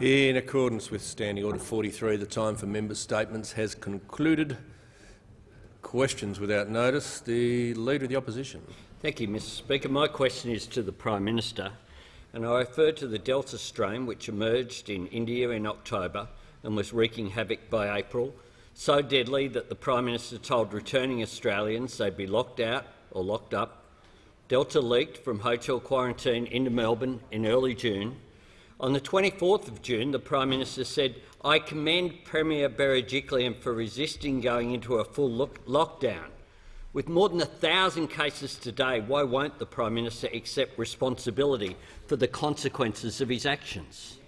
In accordance with Standing Order 43, the time for members' statements has concluded. Questions without notice. The Leader of the Opposition. Thank you, Mr Speaker. My question is to the Prime Minister, and I refer to the Delta strain which emerged in India in October and was wreaking havoc by April, so deadly that the Prime Minister told returning Australians they'd be locked out or locked up. Delta leaked from hotel quarantine into Melbourne in early June. On the 24th of June, the Prime Minister said, I commend Premier Berejiklian for resisting going into a full lockdown. With more than a thousand cases today, why won't the Prime Minister accept responsibility for the consequences of his actions?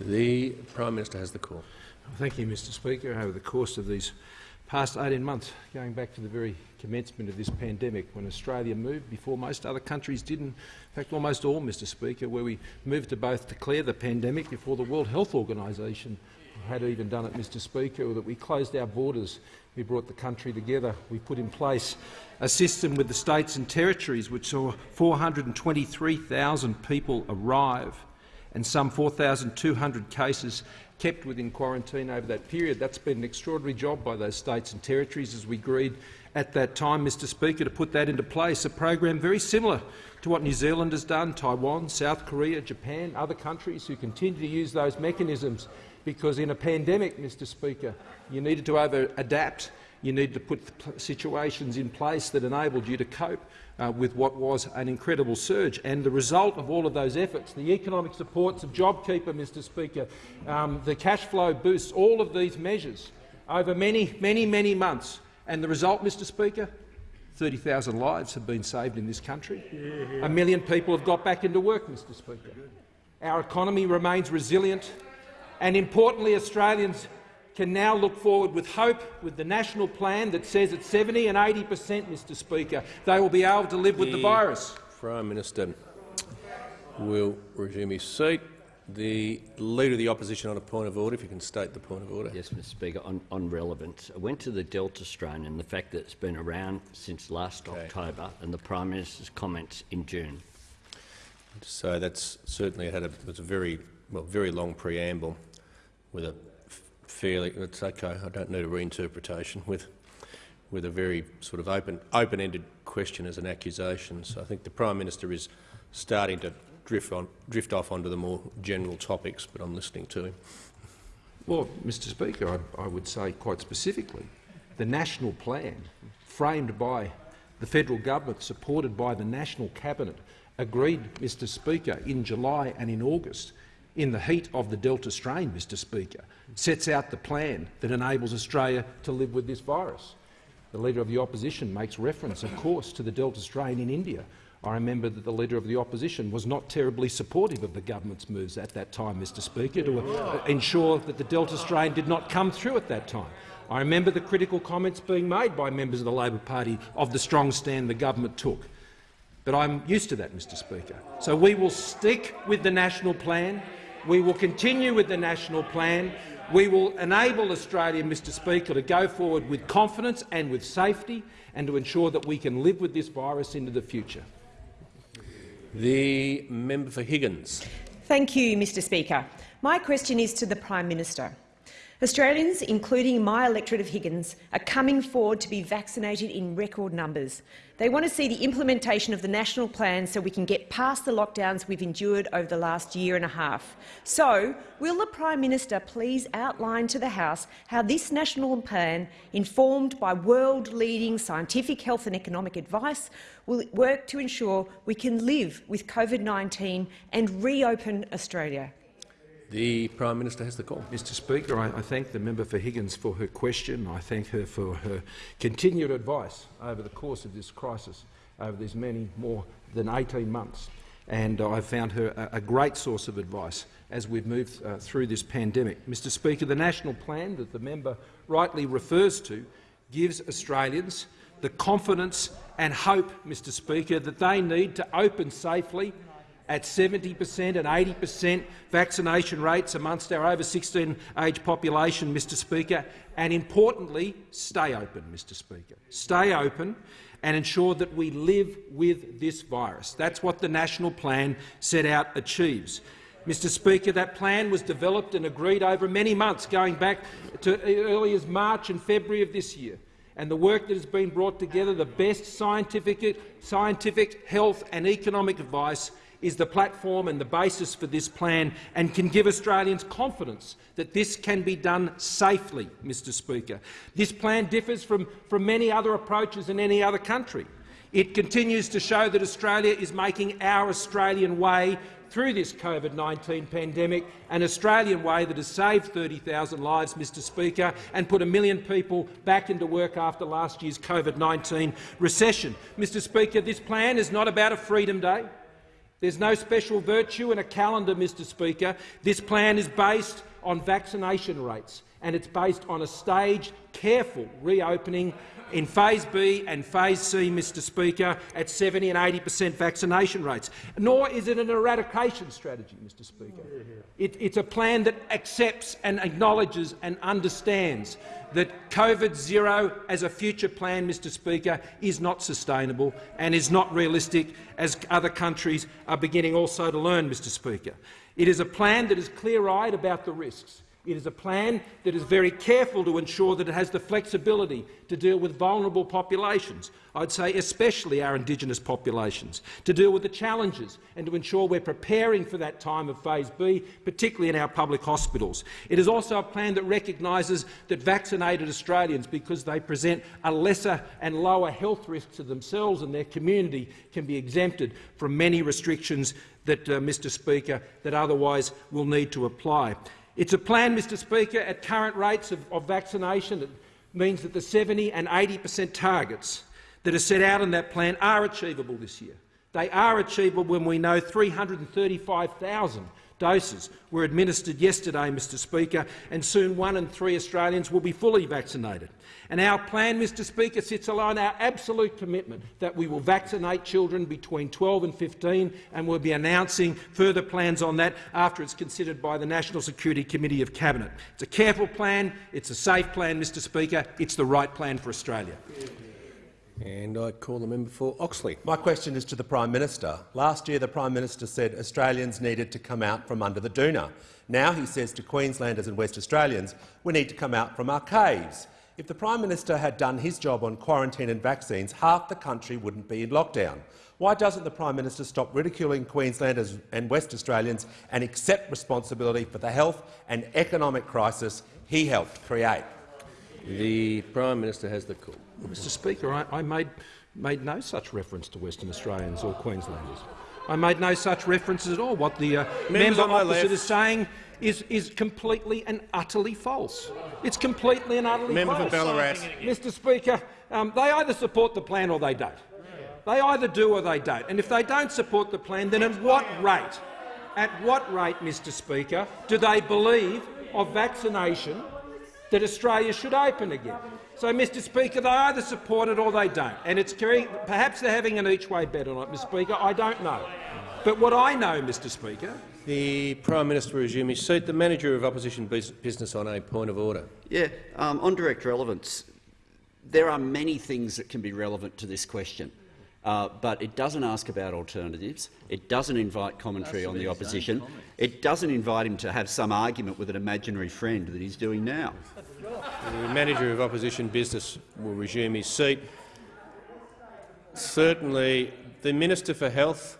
The Prime Minister has the call. Thank you, Mr Speaker. Over the course of these past 18 months, going back to the very commencement of this pandemic, when Australia moved before most other countries did, in fact almost all, Mr Speaker, where we moved to both declare the pandemic before the World Health Organisation had even done it, Mr Speaker, or that we closed our borders, we brought the country together, we put in place a system with the states and territories which saw 423,000 people arrive and some 4,200 cases kept within quarantine over that period. That's been an extraordinary job by those states and territories as we agreed at that time, Mr Speaker, to put that into place, a program very similar to what New Zealand has done, Taiwan, South Korea, Japan, other countries who continue to use those mechanisms because in a pandemic, Mr Speaker, you needed to over-adapt you needed to put situations in place that enabled you to cope uh, with what was an incredible surge. And the result of all of those efforts, the economic supports of JobKeeper, Mr Speaker, um, the cash flow boosts, all of these measures over many, many, many months. And the result, Mr Speaker, 30,000 lives have been saved in this country. A million people have got back into work, Mr Speaker. Our economy remains resilient. And importantly, Australians can now look forward with hope with the national plan that says at 70 and 80 per cent, Mr Speaker, they will be able to live with the, the virus. Prime Minister will resume his seat. The Leader of the Opposition on a point of order, if you can state the point of order. Yes, Mr Speaker, on, on relevance. I went to the Delta strain and the fact that it's been around since last okay. October and the Prime Minister's comments in June. So that's certainly had a, was a very, well, very long preamble with a fairly. It's okay. I don't need a reinterpretation with with a very sort of open open-ended question as an accusation. So I think the Prime Minister is starting to drift on drift off onto the more general topics, but I'm listening to him. Well, Mr. Speaker, I, I would say quite specifically, the national plan framed by the federal government, supported by the national cabinet, agreed, Mr. Speaker, in July and in August in the heat of the Delta strain, Mr Speaker, sets out the plan that enables Australia to live with this virus. The Leader of the Opposition makes reference, of course, to the Delta strain in India. I remember that the Leader of the Opposition was not terribly supportive of the government's moves at that time, Mr Speaker, to uh, ensure that the Delta strain did not come through at that time. I remember the critical comments being made by members of the Labor Party of the strong stand the government took. But I'm used to that, Mr Speaker. So we will stick with the national plan. We will continue with the national plan. We will enable Australia, Mr Speaker, to go forward with confidence and with safety and to ensure that we can live with this virus into the future. The member for Higgins. Thank you, Mr Speaker. My question is to the Prime Minister. Australians, including my electorate of Higgins, are coming forward to be vaccinated in record numbers. They want to see the implementation of the national plan so we can get past the lockdowns we've endured over the last year and a half. So, will the Prime Minister please outline to the House how this national plan, informed by world-leading scientific health and economic advice, will work to ensure we can live with COVID-19 and reopen Australia? The Prime Minister has the call. Mr Speaker, I, I, thank the member for Higgins for her question. I thank her for her continued advice over the course of this crisis, over these many more than 18 months. And I've found her a, a, great source of advice as we've moved uh, through this pandemic. Mr Speaker, the national plan that the member rightly refers to gives Australians the confidence and hope, Mr Speaker, that they need to open safely at 70 per cent and 80 per cent vaccination rates amongst our over 16 age population, Mr Speaker, and importantly, stay open, Mr Speaker. Stay open and ensure that we live with this virus. That's what the national plan set out achieves. Mr Speaker, that plan was developed and agreed over many months, going back to early as March and February of this year. And the work that has been brought together, the best scientific, scientific health and economic advice is the platform and the basis for this plan and can give Australians confidence that this can be done safely, Mr Speaker. This plan differs from, from many other approaches in any other country. It continues to show that Australia is making our Australian way through this COVID-19 pandemic, an Australian way that has saved 30,000 lives, Mr Speaker, and put a million people back into work after last year's COVID-19 recession. Mr Speaker, this plan is not about a Freedom Day. There's no special virtue in a calendar, Mr Speaker. This plan is based on vaccination rates, and it's based on a staged, careful reopening in Phase B and Phase C, Mr Speaker, at 70 and 80 per cent vaccination rates. Nor is it an eradication strategy, Mr Speaker. It, it's a plan that accepts and acknowledges and understands that COVID zero as a future plan, Mr Speaker, is not sustainable and is not realistic, as other countries are beginning also to learn, Mr Speaker. It is a plan that is clear-eyed about the risks. It is a plan that is very careful to ensure that it has the flexibility to deal with vulnerable populations, I'd say especially our Indigenous populations, to deal with the challenges and to ensure we're preparing for that time of Phase B, particularly in our public hospitals. It is also a plan that recognises that vaccinated Australians, because they present a lesser and lower health risk to themselves and their community, can be exempted from many restrictions that, uh, Mr Speaker, that otherwise will need to apply. It's a plan, Mr Speaker, at current rates of, of vaccination that means that the 70 and 80 per cent targets that are set out in that plan are achievable this year. They are achievable when we know 335,000 doses were administered yesterday, Mr Speaker, and soon one in three Australians will be fully vaccinated. And our plan, Mr Speaker, sits along our absolute commitment that we will vaccinate children between 12 and 15, and we'll be announcing further plans on that after it's considered by the National Security Committee of Cabinet. It's a careful plan, it's a safe plan, Mr Speaker, it's the right plan for Australia. And I call the member for Oxley. My question is to the Prime Minister. Last year the Prime Minister said Australians needed to come out from under the doona. Now he says to Queenslanders and West Australians, we need to come out from our caves. If the Prime Minister had done his job on quarantine and vaccines, half the country wouldn't be in lockdown. Why doesn't the Prime Minister stop ridiculing Queenslanders and West Australians and accept responsibility for the health and economic crisis he helped create? The Prime Minister has the call. Mr Speaker, I, I made, made no such reference to Western Australians or Queenslanders. I made no such references at all. What the uh, member opposite left. is saying is, is completely and utterly false. It's completely and utterly member false. Member for Ballarat. Mr Speaker, um, they either support the plan or they don't. They either do or they don't. And if they don't support the plan, then at what rate, at what rate, Mr Speaker, do they believe of vaccination that Australia should open again? So, Mr Speaker, they either support it or they don't. And it's perhaps they're having an each-way bet on it, Mr Speaker. I don't know. But what I know, Mr Speaker, the Prime Minister will resume his seat. The Manager of Opposition Business on a point of order. Yeah, um, on direct relevance, there are many things that can be relevant to this question. Uh, but it doesn't ask about alternatives. It doesn't invite commentary on the opposition. It doesn't invite him to have some argument with an imaginary friend that he's doing now. The Manager of Opposition Business will resume his seat. Certainly, the Minister for Health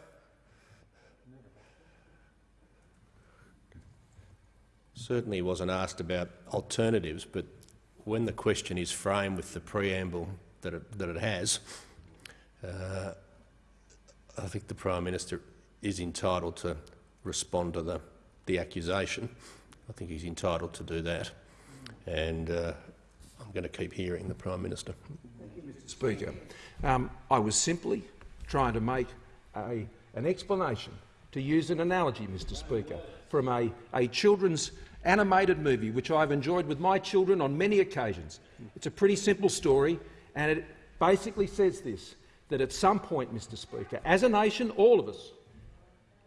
certainly wasn't asked about alternatives, but when the question is framed with the preamble that it, that it has, uh, I think the Prime Minister is entitled to respond to the, the accusation. I think he's entitled to do that. And uh, I'm going to keep hearing the Prime Minister. Thank you, Mr Speaker. Um, I was simply trying to make a, an explanation, to use an analogy, Mr Speaker, from a, a children's animated movie which I've enjoyed with my children on many occasions. It's a pretty simple story, and it basically says this, that at some point, Mr Speaker, as a nation, all of us,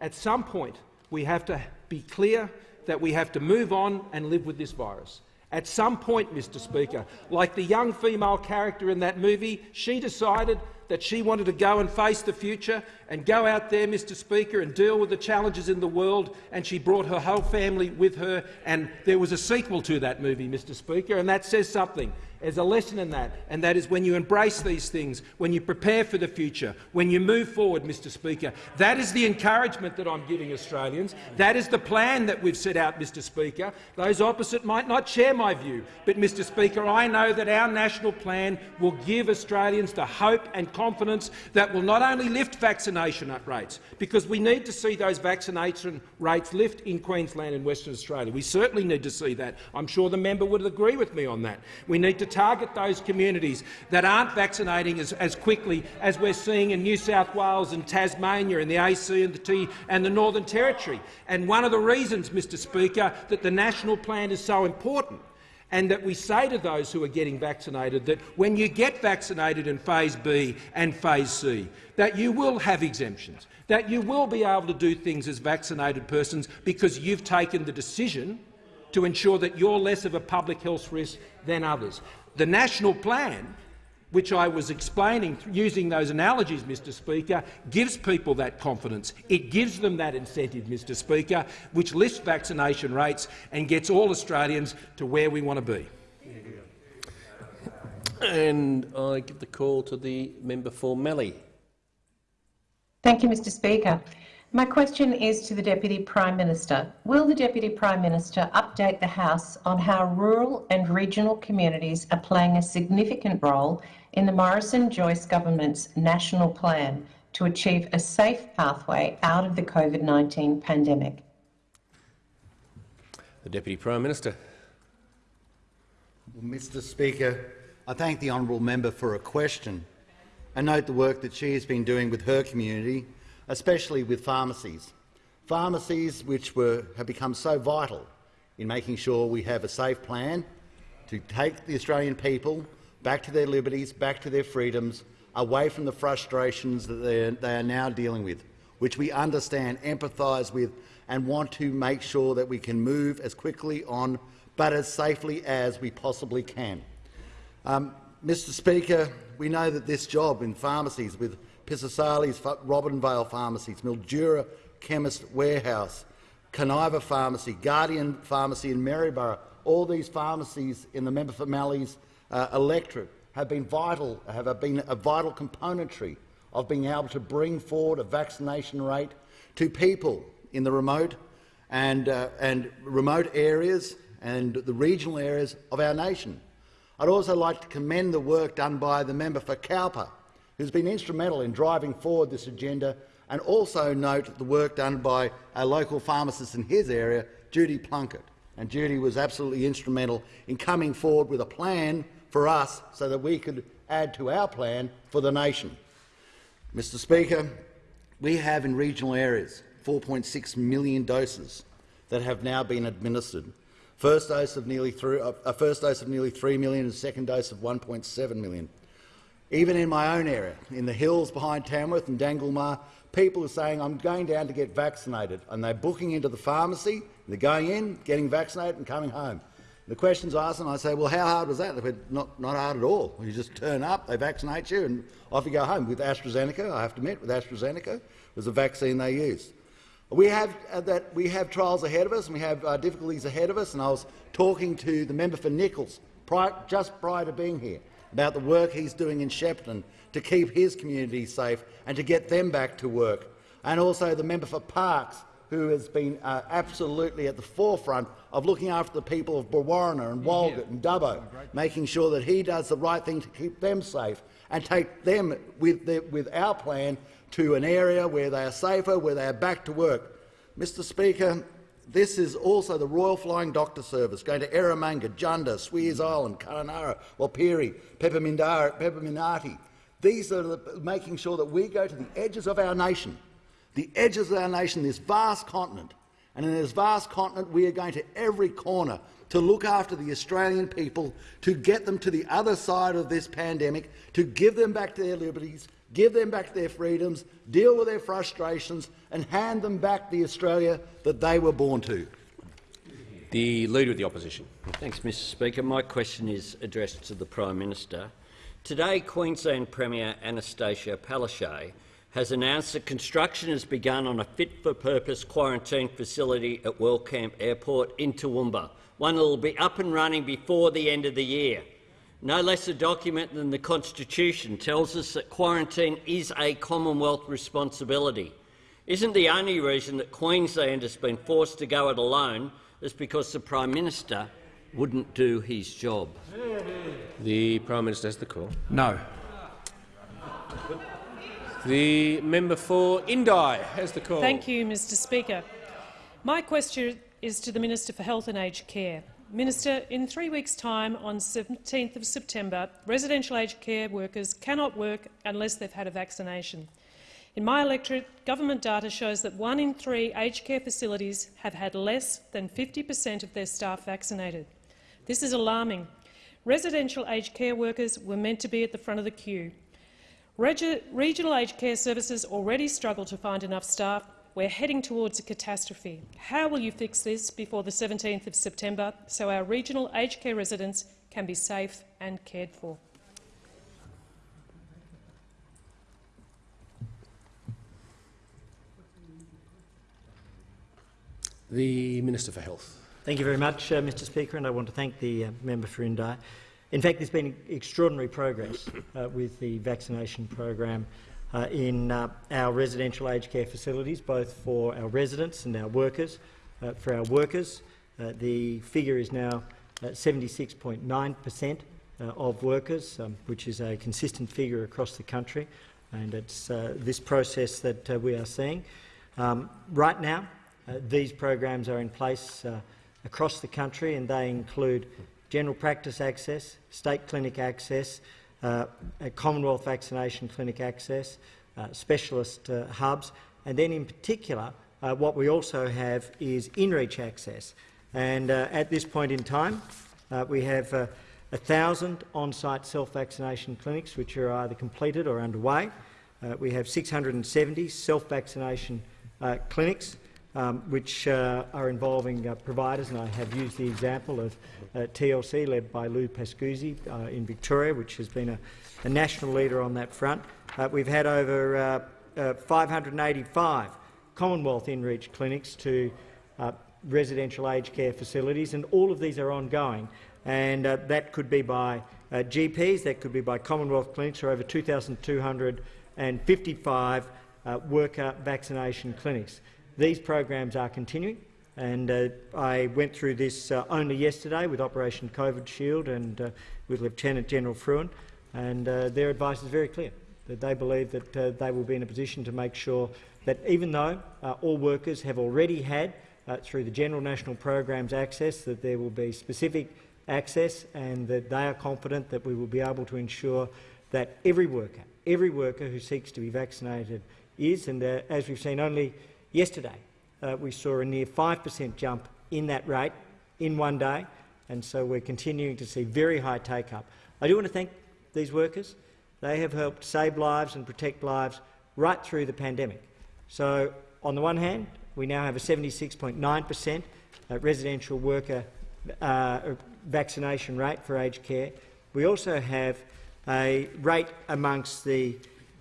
at some point we have to be clear that we have to move on and live with this virus. At some point, Mr Speaker, like the young female character in that movie, she decided that she wanted to go and face the future and go out there, Mr Speaker, and deal with the challenges in the world, and she brought her whole family with her, and there was a sequel to that movie, Mr Speaker, and that says something. There's a lesson in that, and that is when you embrace these things, when you prepare for the future, when you move forward, Mr Speaker. That is the encouragement that I'm giving Australians. That is the plan that we've set out, Mr Speaker. Those opposite might not share my view, but, Mr Speaker, I know that our national plan will give Australians the hope and confidence that will not only lift vaccination rates, because we need to see those vaccination rates lift in Queensland and Western Australia. We certainly need to see that. I'm sure the member would agree with me on that. We need to target those communities that aren't vaccinating as, as quickly as we're seeing in New South Wales and Tasmania and the AC and the T and the Northern Territory. And one of the reasons, Mr Speaker, that the national plan is so important and that we say to those who are getting vaccinated that when you get vaccinated in phase B and phase C, that you will have exemptions, that you will be able to do things as vaccinated persons because you've taken the decision to ensure that you're less of a public health risk than others. The national plan, which I was explaining using those analogies, Mr Speaker, gives people that confidence. It gives them that incentive, Mr Speaker, which lifts vaccination rates and gets all Australians to where we want to be. And I give the call to the member for Mallee. Thank you, Mr Speaker. My question is to the Deputy Prime Minister. Will the Deputy Prime Minister update the House on how rural and regional communities are playing a significant role in the Morrison-Joyce government's national plan to achieve a safe pathway out of the COVID-19 pandemic? The Deputy Prime Minister. Well, Mr Speaker, I thank the honourable member for a question and note the work that she has been doing with her community especially with pharmacies. Pharmacies which were, have become so vital in making sure we have a safe plan to take the Australian people back to their liberties, back to their freedoms, away from the frustrations that they are now dealing with, which we understand, empathise with and want to make sure that we can move as quickly on but as safely as we possibly can. Um, Mr Speaker, we know that this job in pharmacies with Pisasali's Robinvale Pharmacies, Mildura Chemist Warehouse, Kaniva Pharmacy, Guardian Pharmacy in Maryborough, all these pharmacies in the member for Mallee's uh, electorate have been vital, have been a vital componentry of being able to bring forward a vaccination rate to people in the remote and, uh, and remote areas and the regional areas of our nation. I'd also like to commend the work done by the member for Cowper, who's been instrumental in driving forward this agenda, and also note the work done by a local pharmacist in his area, Judy Plunkett. And Judy was absolutely instrumental in coming forward with a plan for us so that we could add to our plan for the nation. Mr Speaker, we have in regional areas 4.6 million doses that have now been administered. First dose of nearly three, uh, a first dose of nearly 3 million and second dose of 1.7 million. Even in my own area, in the hills behind Tamworth and Danglemah, people are saying, I'm going down to get vaccinated, and they're booking into the pharmacy, they're going in, getting vaccinated and coming home. The question's asked, and I say, well, how hard was that? They said, not, not hard at all. You just turn up, they vaccinate you, and off you go home. With AstraZeneca, I have to admit, with AstraZeneca, was the vaccine they used. We have, uh, that, we have trials ahead of us, and we have uh, difficulties ahead of us, and I was talking to the member for Nicholls prior, just prior to being here about the work he's doing in Shepparton to keep his community safe and to get them back to work, and also the member for Parkes, who has been uh, absolutely at the forefront of looking after the people of Brewarrina and Walgett and Dubbo, making sure that he does the right thing to keep them safe and take them with, the, with our plan to an area where they are safer, where they are back to work. Mr Speaker, this is also the Royal Flying Doctor Service going to Eromanga, Jundah, Sweers Island, Kununurra, Walpiri, Pepperminarti. These are the, making sure that we go to the edges of our nation, the edges of our nation, this vast continent. And in this vast continent, we are going to every corner to look after the Australian people, to get them to the other side of this pandemic, to give them back their liberties, give them back their freedoms, deal with their frustrations and hand them back the Australia that they were born to. The Leader of the Opposition. Thanks, Mr Speaker. My question is addressed to the Prime Minister. Today, Queensland Premier Anastasia Palaszczuk has announced that construction has begun on a fit-for-purpose quarantine facility at Wellcamp Airport in Toowoomba, one that will be up and running before the end of the year. No less a document than the Constitution tells us that quarantine is a Commonwealth responsibility. Isn't the only reason that Queensland has been forced to go it alone is because the Prime Minister wouldn't do his job? The Prime Minister has the call. No. The member for Indi has the call. Thank you, Mr Speaker. My question is to the Minister for Health and Aged Care. Minister, in three weeks' time, on 17th of September, residential aged care workers cannot work unless they've had a vaccination. In my electorate, government data shows that one in three aged care facilities have had less than 50 per cent of their staff vaccinated. This is alarming. Residential aged care workers were meant to be at the front of the queue. Regi regional aged care services already struggle to find enough staff. We're heading towards a catastrophe. How will you fix this before the 17th of September so our regional aged care residents can be safe and cared for? The Minister for Health. Thank you very much, uh, Mr Speaker, and I want to thank the uh, member for Indi. In fact, there's been extraordinary progress uh, with the vaccination program uh, in uh, our residential aged care facilities, both for our residents and our workers. Uh, for our workers, the figure is now 76.9 per cent of workers, um, which is a consistent figure across the country, and it's this process that we are seeing. Um, right now, these programs are in place across the country, and they include general practice access, state clinic access, uh, Commonwealth vaccination clinic access, uh, specialist uh, hubs, and then in particular uh, what we also have is in-reach access. And uh, at this point in time, uh, we have a 1,000 on-site self-vaccination clinics which are either completed or underway. we have 670 self-vaccination clinics um, which uh, are involving uh, providers, and I have used the example of uh, TLC, led by Lou Pascuzzi uh, in Victoria, which has been a, a, national leader on that front. Uh, we've had over uh, 585 Commonwealth in-reach clinics to residential aged care facilities, and all of these are ongoing. And that could be by GPs, that could be by Commonwealth clinics, or over 2,255 worker vaccination clinics. These programs are continuing, and uh, I went through this uh, only yesterday with Operation COVID Shield and uh, with Lieutenant General Frewen, and uh, their advice is very clear, that they believe that uh, they will be in a position to make sure that even though uh, all workers have already had, through the General National Programs access, that there will be specific access and that they are confident that we will be able to ensure that every worker, every worker who seeks to be vaccinated is, and as we've seen only Yesterday, uh, we saw a near 5 per cent jump in that rate in one day, and so we're continuing to see very high take-up. I do want to thank these workers. They have helped save lives and protect lives right through the pandemic. So, on the one hand, we now have a 76.9 per cent uh, residential worker uh, vaccination rate for aged care. We also have a rate amongst the,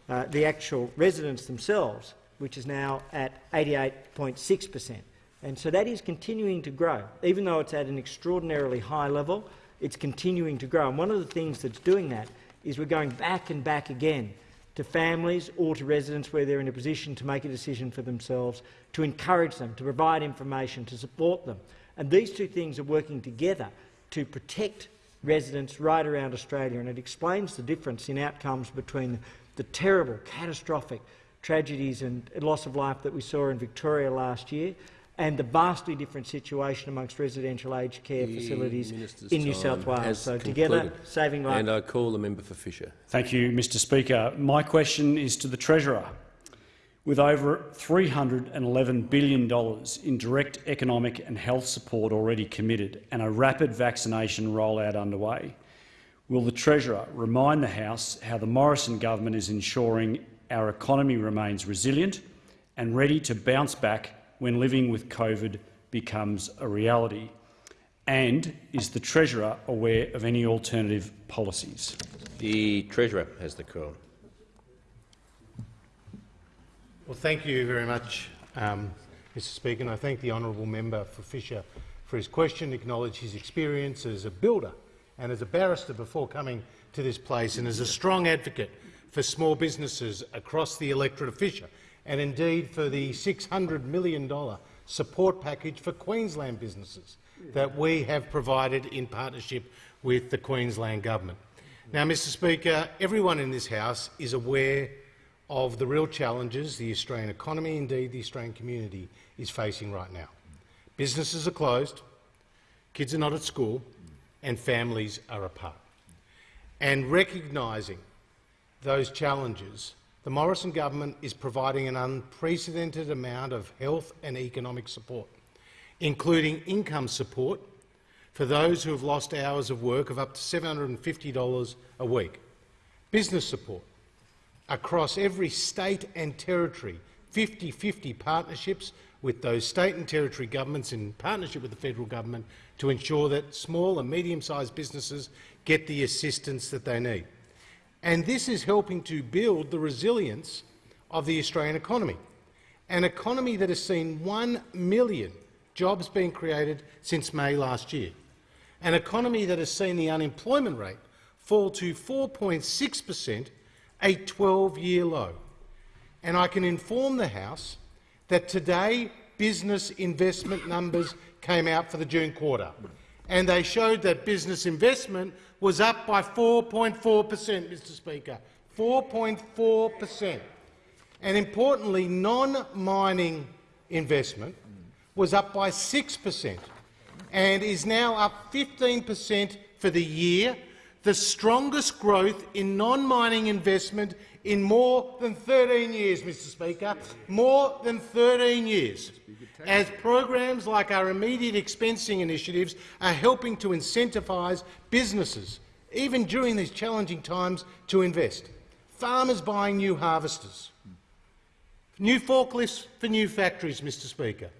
uh, the actual residents themselves which is now at 88.6 per cent. And so that is continuing to grow. Even though it's at an extraordinarily high level, it's continuing to grow. And one of the things that's doing that is we're going back and back again to families or to residents where they're in a position to make a decision for themselves, to encourage them, to provide information, to support them. And these two things are working together to protect residents right around Australia, and it explains the difference in outcomes between the terrible, catastrophic tragedies and loss of life that we saw in Victoria last year and the vastly different situation amongst residential aged care the facilities in New South Wales. So concluded. together, saving lives. And I call the member for Fisher. Thank you, Mr Speaker. My question is to the Treasurer. With over $311 billion in direct economic and health support already committed and a rapid vaccination rollout underway, will the Treasurer remind the House how the Morrison government is ensuring our economy remains resilient and ready to bounce back when living with COVID becomes a reality? And is the Treasurer aware of any alternative policies? The Treasurer has the call. Well, thank you very much, um, Mr Speaker, and I thank the honourable member for Fisher for his question, acknowledge his experience as a builder and as a barrister before coming to this place and as a strong advocate for small businesses across the electorate of Fisher and indeed for the $600 million support package for Queensland businesses that we have provided in partnership with the Queensland Government. Now, Mr Speaker, everyone in this House is aware of the real challenges the Australian economy, indeed the Australian community, is facing right now. Businesses are closed, kids are not at school, and families are apart. And recognising those challenges, the Morrison government is providing an unprecedented amount of health and economic support, including income support for those who have lost hours of work of up to $750 a week, business support across every state and territory, 50-50 partnerships with those state and territory governments in partnership with the federal government to ensure that small and medium-sized businesses get the assistance that they need. And this is helping to build the resilience of the Australian economy, an economy that has seen 1 million jobs being created since May last year, an economy that has seen the unemployment rate fall to 4.6 per cent a 12-year low. And I can inform the House that today business investment numbers came out for the June quarter, and they showed that business investment was up by 4.4 per cent, Mr Speaker, 4.4 per cent. And importantly, non-mining investment was up by 6 per cent and is now up 15 per cent for the year the strongest growth in non-mining investment in more than 13 years, Mr Speaker, more than 13 years, as programs like our immediate expensing initiatives are helping to incentivise businesses, even during these challenging times, to invest. Farmers buying new harvesters, new forklifts for new factories, Mr Speaker,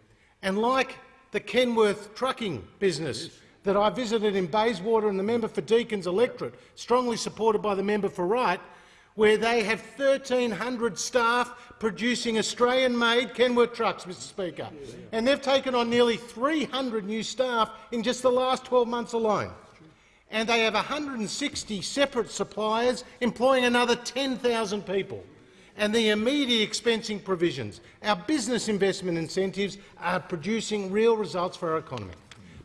and like the Kenworth trucking business that I visited in Bayswater and the member for Deakin's electorate, strongly supported by the member for Wright, where they have 1,300 staff producing Australian-made Kenworth trucks, Mr Speaker. And they've taken on nearly 300 new staff in just the last 12 months alone. And they have 160 separate suppliers employing another 10,000 people. And the immediate expensing provisions, our business investment incentives, are producing real results for our economy.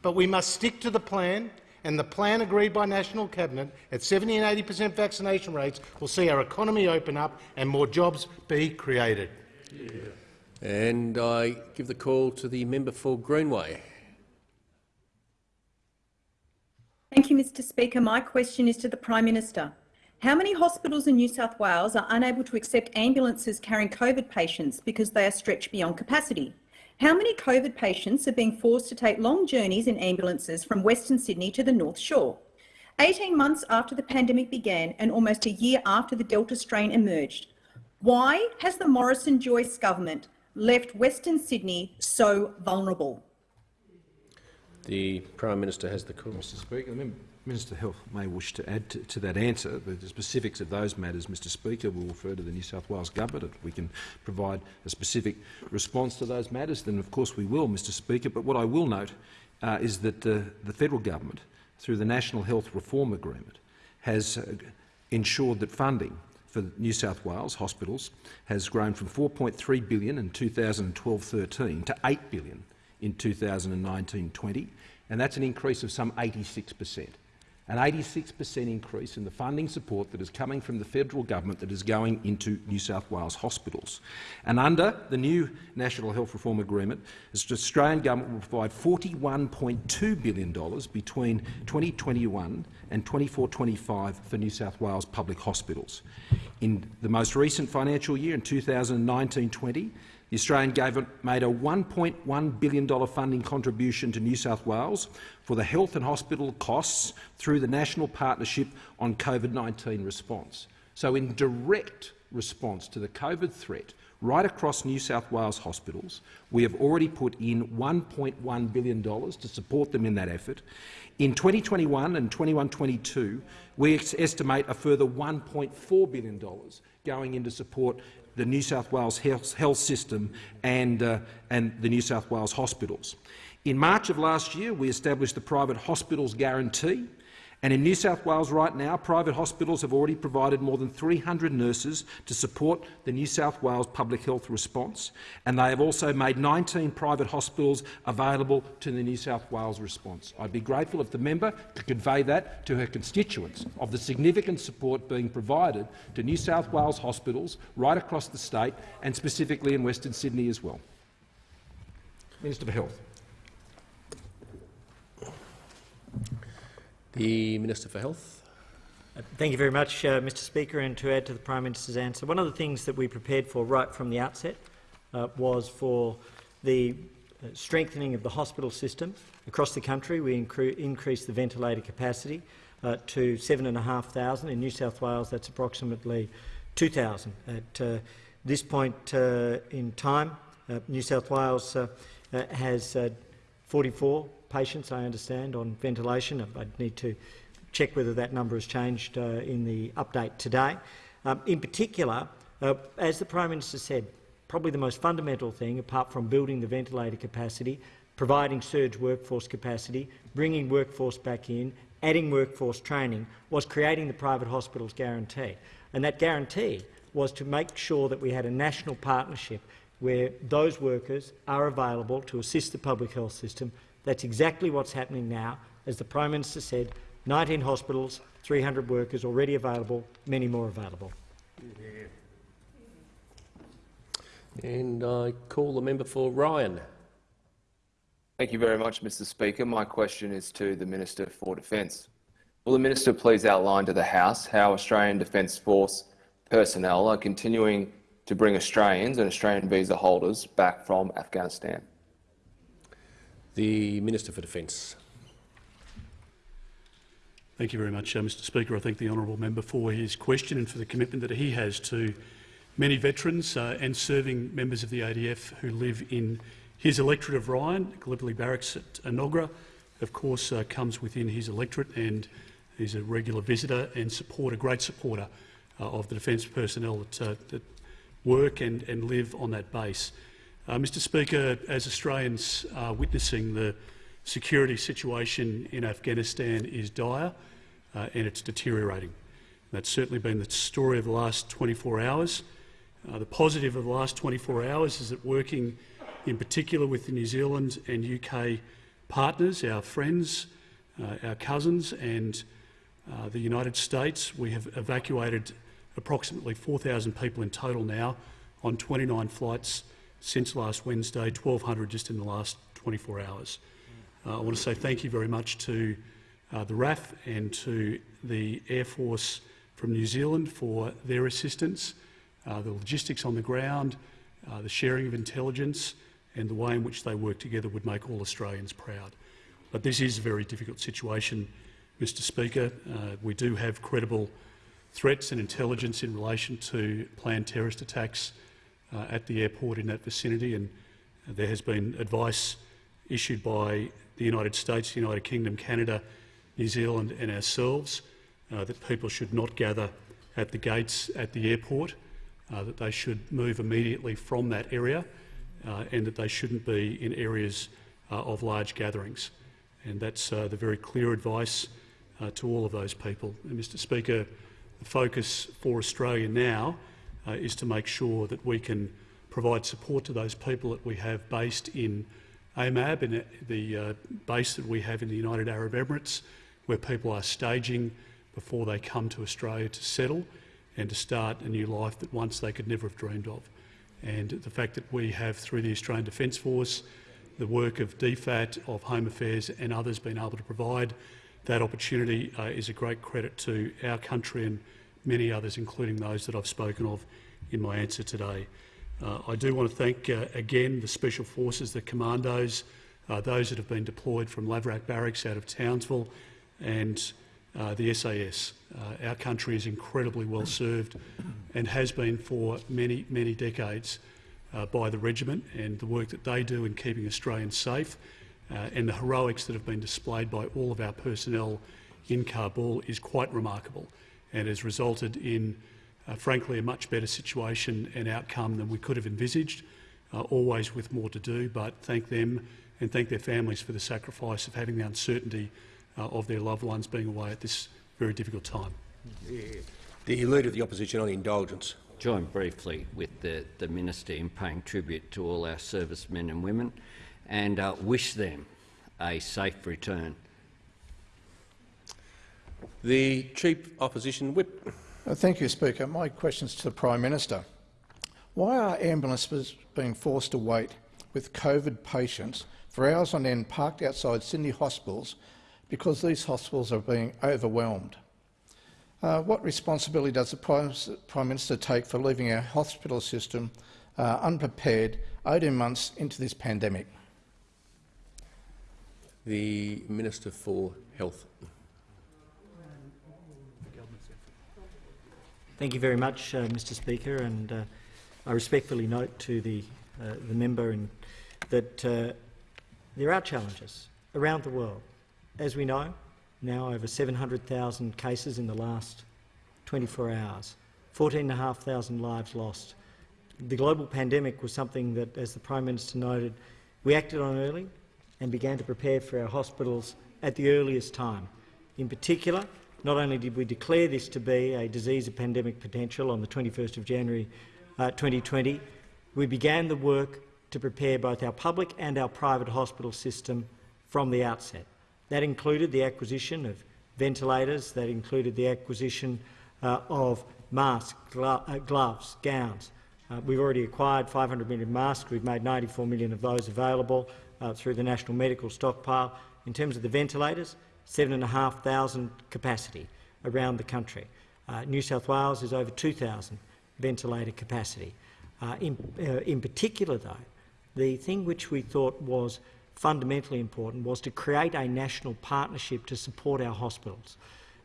But we must stick to the plan, and the plan agreed by National Cabinet at 70 and 80 per cent vaccination rates will see our economy open up and more jobs be created. Yeah. And I give the call to the member for Greenway. Thank you, Mr Speaker. My question is to the Prime Minister. How many hospitals in New South Wales are unable to accept ambulances carrying COVID patients because they are stretched beyond capacity? How many COVID patients are being forced to take long journeys in ambulances from Western Sydney to the North Shore? 18 months after the pandemic began and almost a year after the Delta strain emerged, why has the Morrison-Joyce government left Western Sydney so vulnerable? The Prime Minister has the call. Mr Speaker, Minister Health may wish to add to, to that answer. The, specifics of those matters, Mr Speaker, will refer to the New South Wales Government. If we can provide a specific response to those matters, then of course we will, Mr Speaker. But what I will note uh, is that uh, the federal government, through the National Health Reform Agreement, has uh, ensured that funding for New South Wales hospitals has grown from 4.3 billion in 2012-13 to 8 billion in 2019-20, and that's an increase of some 86 per cent an 86 per cent increase in the funding support that is coming from the federal government that is going into New South Wales hospitals. And under the new National Health Reform Agreement, the Australian government will provide $41.2 billion between 2021 and 24-25 for New South Wales public hospitals. In the most recent financial year, in 2019-20, the Australian government made a $1.1 billion funding contribution to New South Wales for the health and hospital costs through the National Partnership on COVID-19 response. So in direct response to the COVID threat, right across New South Wales hospitals. We have already put in $1.1 billion to support them in that effort. In 2021 and 21-22, we estimate a further $1.4 billion going in to support the New South Wales health, health system and, uh, and the New South Wales hospitals. In March of last year, we established the Private Hospitals Guarantee, and in New South Wales right now, private hospitals have already provided more than 300 nurses to support the New South Wales public health response, and they have also made 19 private hospitals available to the New South Wales response. I'd be grateful if the member could convey that to her constituents of the significant support being provided to New South Wales hospitals right across the state and specifically in Western Sydney as well. Minister for Health. The Minister for Health. Uh, thank you very much, uh, Mr Speaker. And to add to the Prime Minister's answer, one of the things that we prepared for right from the outset uh, was for the uh, strengthening of the hospital system across the country. We increased the ventilator capacity uh, to 7,500. In New South Wales, that's approximately 2,000. At uh, this point in time, New South Wales has 44 patients, I understand, on ventilation. I'd need to check whether that number has changed uh, in the update today. Um, in particular, uh, as the Prime Minister said, probably the most fundamental thing, apart from building the ventilator capacity, providing surge workforce capacity, bringing workforce back in, adding workforce training, was creating the private hospitals guarantee. And that guarantee was to make sure that we had a national partnership where those workers are available to assist the public health system that's exactly what's happening now. As the Prime Minister said, 19 hospitals, 300 workers already available, many more available. And I call the member for Ryan. Thank you very much, Mr Speaker. My question is to the Minister for Defence. Will the Minister please outline to the House how Australian Defence Force personnel are continuing to bring Australians and Australian visa holders back from Afghanistan? The Minister for Defence. Thank you very much, uh, Mr Speaker. I thank the honourable member for his question and for the commitment that he has to many veterans uh, and serving members of the ADF who live in his electorate of Ryan. Gallipoli Barracks at Enoggera, of course, uh, comes within his electorate and he's a regular visitor and supporter, great supporter uh, of the defence personnel that, uh, that work and, and live on that base. Uh, Mr Speaker, as Australians are witnessing the security situation in Afghanistan is dire uh, and it's deteriorating. That's certainly been the story of the last 24 hours. Uh, the positive of the last 24 hours is that working in particular with the New Zealand and UK partners, our friends, uh, our cousins and uh, the United States, we have evacuated approximately 4,000 people in total now on 29 flights since last Wednesday, 1,200 just in the last 24 hours. Uh, I want to say thank you very much to uh, the RAF and to the Air Force from New Zealand for their assistance, uh, the logistics on the ground, uh, the sharing of intelligence and the way in which they work together would make all Australians proud. But this is a very difficult situation, Mr Speaker. Uh, we do have credible threats and intelligence in relation to planned terrorist attacks uh, at the airport in that vicinity, and there has been advice issued by the United States, the United Kingdom, Canada, New Zealand and ourselves uh, that people should not gather at the gates at the airport, uh, that they should move immediately from that area uh, and that they shouldn't be in areas uh, of large gatherings. And that's uh, the very clear advice to all of those people. And Mr Speaker, the focus for Australia now uh, is to make sure that we can provide support to those people that we have based in AMAB, in the uh, base that we have in the United Arab Emirates, where people are staging before they come to Australia to settle and to start a new life that once they could never have dreamed of. And the fact that we have, through the Australian Defence Force, the work of DFAT, of Home Affairs and others been able to provide that opportunity uh, is a great credit to our country and many others, including those that I've spoken of in my answer today. Uh, I do want to thank uh, again the Special Forces, the commandos, uh, those that have been deployed from Lavarack Barracks out of Townsville and uh, the SAS. Uh, our country is incredibly well served and has been for many, many decades by the regiment and the work that they do in keeping Australians safe and the heroics that have been displayed by all of our personnel in Kabul is quite remarkable and has resulted in, uh, frankly, a much better situation and outcome than we could have envisaged, uh, always with more to do, but thank them and thank their families for the sacrifice of having the uncertainty uh, of their loved ones being away at this very difficult time. The Leader of the Opposition on indulgence. Join briefly with the, the Minister in paying tribute to all our servicemen and women and uh, wish them a safe return. The Chief Opposition Whip. Uh, thank you, Speaker. My question is to the Prime Minister. Why are ambulances being forced to wait with COVID patients for hours on end parked outside Sydney hospitals because these hospitals are being overwhelmed? Uh, what responsibility does the Prime, Prime, Minister take for leaving our hospital system uh, unprepared 18 months into this pandemic? The Minister for Health. Thank you very much, uh, Mr Speaker, and uh, I respectfully note to the, uh, the member and that uh, there are challenges around the world. As we know, now over 700,000 cases in the last 24 hours, 14,500 lives lost. The global pandemic was something that, as the Prime Minister noted, we acted on early and began to prepare for our hospitals at the earliest time. In particular, not only did we declare this to be a disease of pandemic potential on the 21st of January uh, 2020, we began the work to prepare both our public and our private hospital system from the outset. That included the acquisition of ventilators, that included the acquisition uh, of masks, glo uh, gloves, gowns. Uh, we've already acquired 500 million masks. We've made 94 million of those available uh, through the National Medical Stockpile. In terms of the ventilators, 7,500 capacity around the country. Uh, New South Wales is over 2,000 ventilator capacity. Uh, in, uh, in particular, though, the thing which we thought was fundamentally important was to create a national partnership to support our hospitals.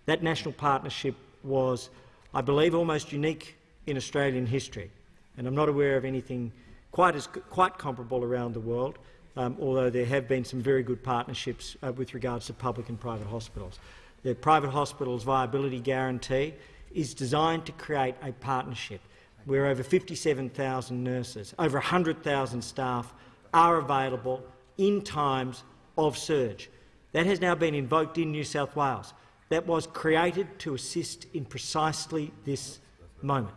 That national partnership was, I believe, almost unique in Australian history, and I'm not aware of anything quite, as, quite comparable around the world um, although there have been some very good partnerships uh, with regards to public and private hospitals. The private hospitals viability guarantee is designed to create a partnership where over 57,000 nurses, over 100,000 staff are available in times of surge. That has now been invoked in New South Wales. That was created to assist in precisely this moment,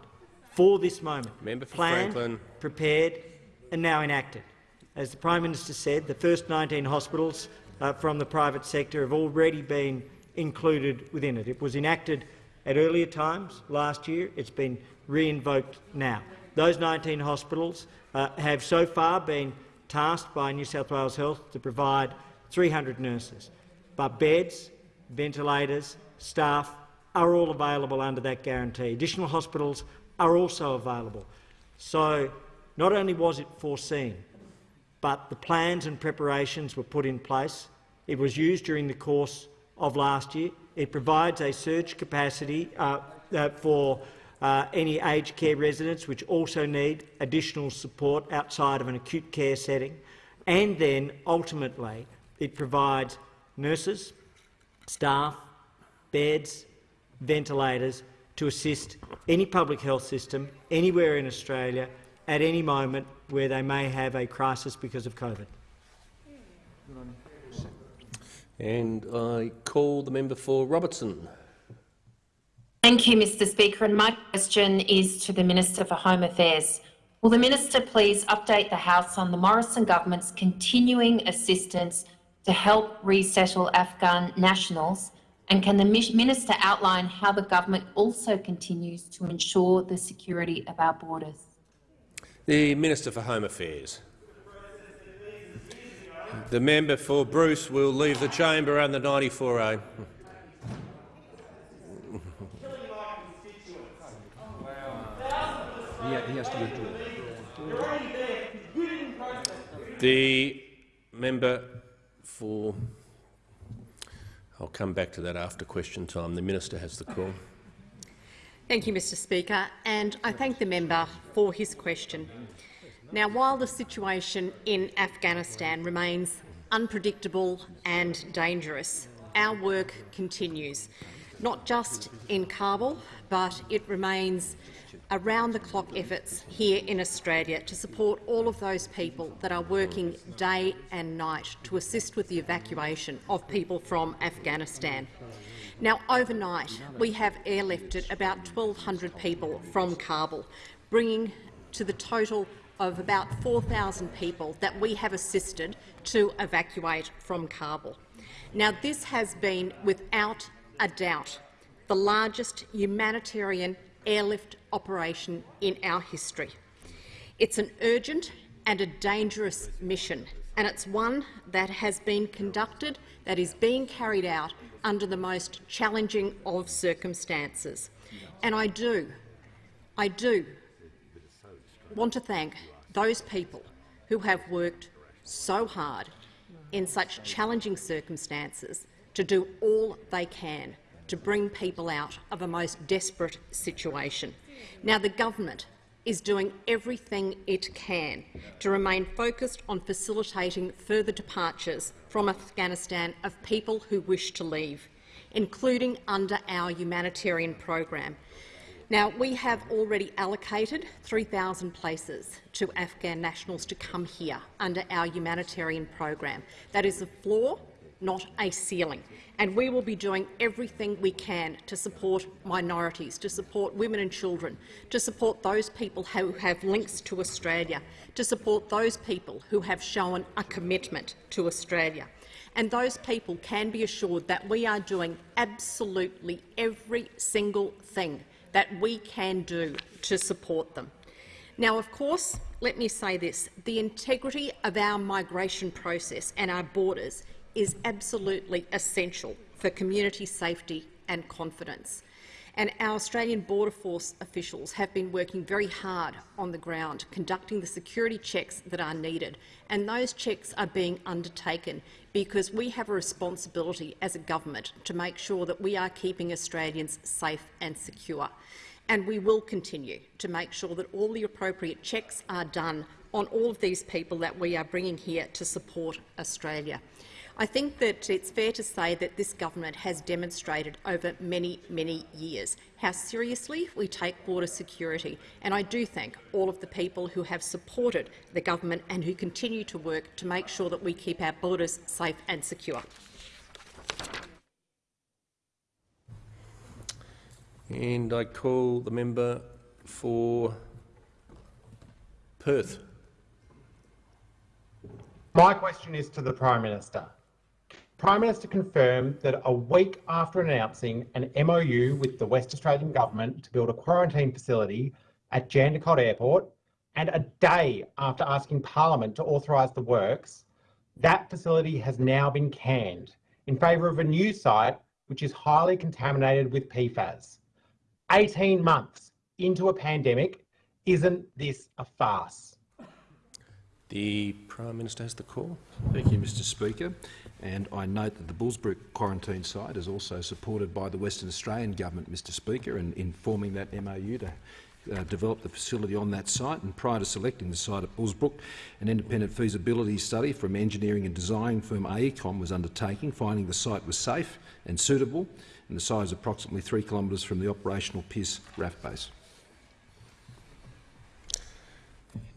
for this moment, Member for planned, Franklin. prepared and now enacted. As the Prime Minister said, the first 19 hospitals uh, from the private sector have already been included within it. It was enacted at earlier times last year. It's been re-invoked now. Those 19 hospitals uh, have so far been tasked by New South Wales Health to provide 300 nurses, but beds, ventilators, staff are all available under that guarantee. Additional hospitals are also available. So not only was it foreseen, but the plans and preparations were put in place. It was used during the course of last year. It provides a surge capacity uh, uh, for uh, any aged care residents which also need additional support outside of an acute care setting. And then, ultimately, it provides nurses, staff, beds, ventilators to assist any public health system anywhere in Australia at any moment where they may have a crisis because of COVID. And I call the member for Robertson. Thank you, Mr Speaker. And my question is to the Minister for Home Affairs. Will the Minister please update the House on the Morrison government's continuing assistance to help resettle Afghan nationals? And can the Minister outline how the government also continues to ensure the security of our borders? The Minister for Home Affairs. The member for Bruce will leave the chamber under 94A. The member for I'll come back to that after question time. The minister has the call. Thank you, Mr Speaker, and I thank the member for his question. Now, while the situation in Afghanistan remains unpredictable and dangerous, our work continues, not just in Kabul, but it remains around-the-clock efforts here in Australia to support all of those people that are working day and night to assist with the evacuation of people from Afghanistan. Now, overnight, we have airlifted about 1,200 people from Kabul, bringing to the total of about 4,000 people that we have assisted to evacuate from Kabul. Now, this has been, without a doubt, the largest humanitarian airlift operation in our history. It's an urgent and a dangerous mission, and it's one that has been conducted, that is being carried out under the most challenging of circumstances. And I do, I do want to thank those people who have worked so hard in such challenging circumstances to do all they can to bring people out of a most desperate situation. Now, the government is doing everything it can to remain focused on facilitating further departures from Afghanistan of people who wish to leave, including under our humanitarian program. Now, we have already allocated 3,000 places to Afghan nationals to come here under our humanitarian program. That is the floor, not a ceiling. And we will be doing everything we can to support minorities, to support women and children, to support those people who have links to Australia, to support those people who have shown a commitment to Australia. And those people can be assured that we are doing absolutely every single thing that we can do to support them. Now, of course, let me say this, the integrity of our migration process and our borders is absolutely essential for community safety and confidence. And our Australian Border Force officials have been working very hard on the ground, conducting the security checks that are needed. And those checks are being undertaken because we have a responsibility as a government to make sure that we are keeping Australians safe and secure. And we will continue to make sure that all the appropriate checks are done on all of these people that we are bringing here to support Australia. I think that it's fair to say that this government has demonstrated over many, many years how seriously we take border security, and I do thank all of the people who have supported the government and who continue to work to make sure that we keep our borders safe and secure. And I call the member for Perth. My question is to the Prime Minister. Prime Minister confirmed that a week after announcing an MOU with the West Australian Government to build a quarantine facility at Jandakot Airport, and a day after asking Parliament to authorise the works, that facility has now been canned in favour of a new site which is highly contaminated with PFAS. 18 months into a pandemic, isn't this a farce? The Prime Minister has the call. Thank you, Mr Speaker. And I note that the Bullsbrook quarantine site is also supported by the Western Australian Government, Mr Speaker, in, in forming that MOU to uh, develop the facility on that site. And prior to selecting the site at Bullsbrook, an independent feasibility study from engineering and design firm AECOM was undertaken, finding the site was safe and suitable, and the site is approximately three kilometres from the operational Pearce RAAF base.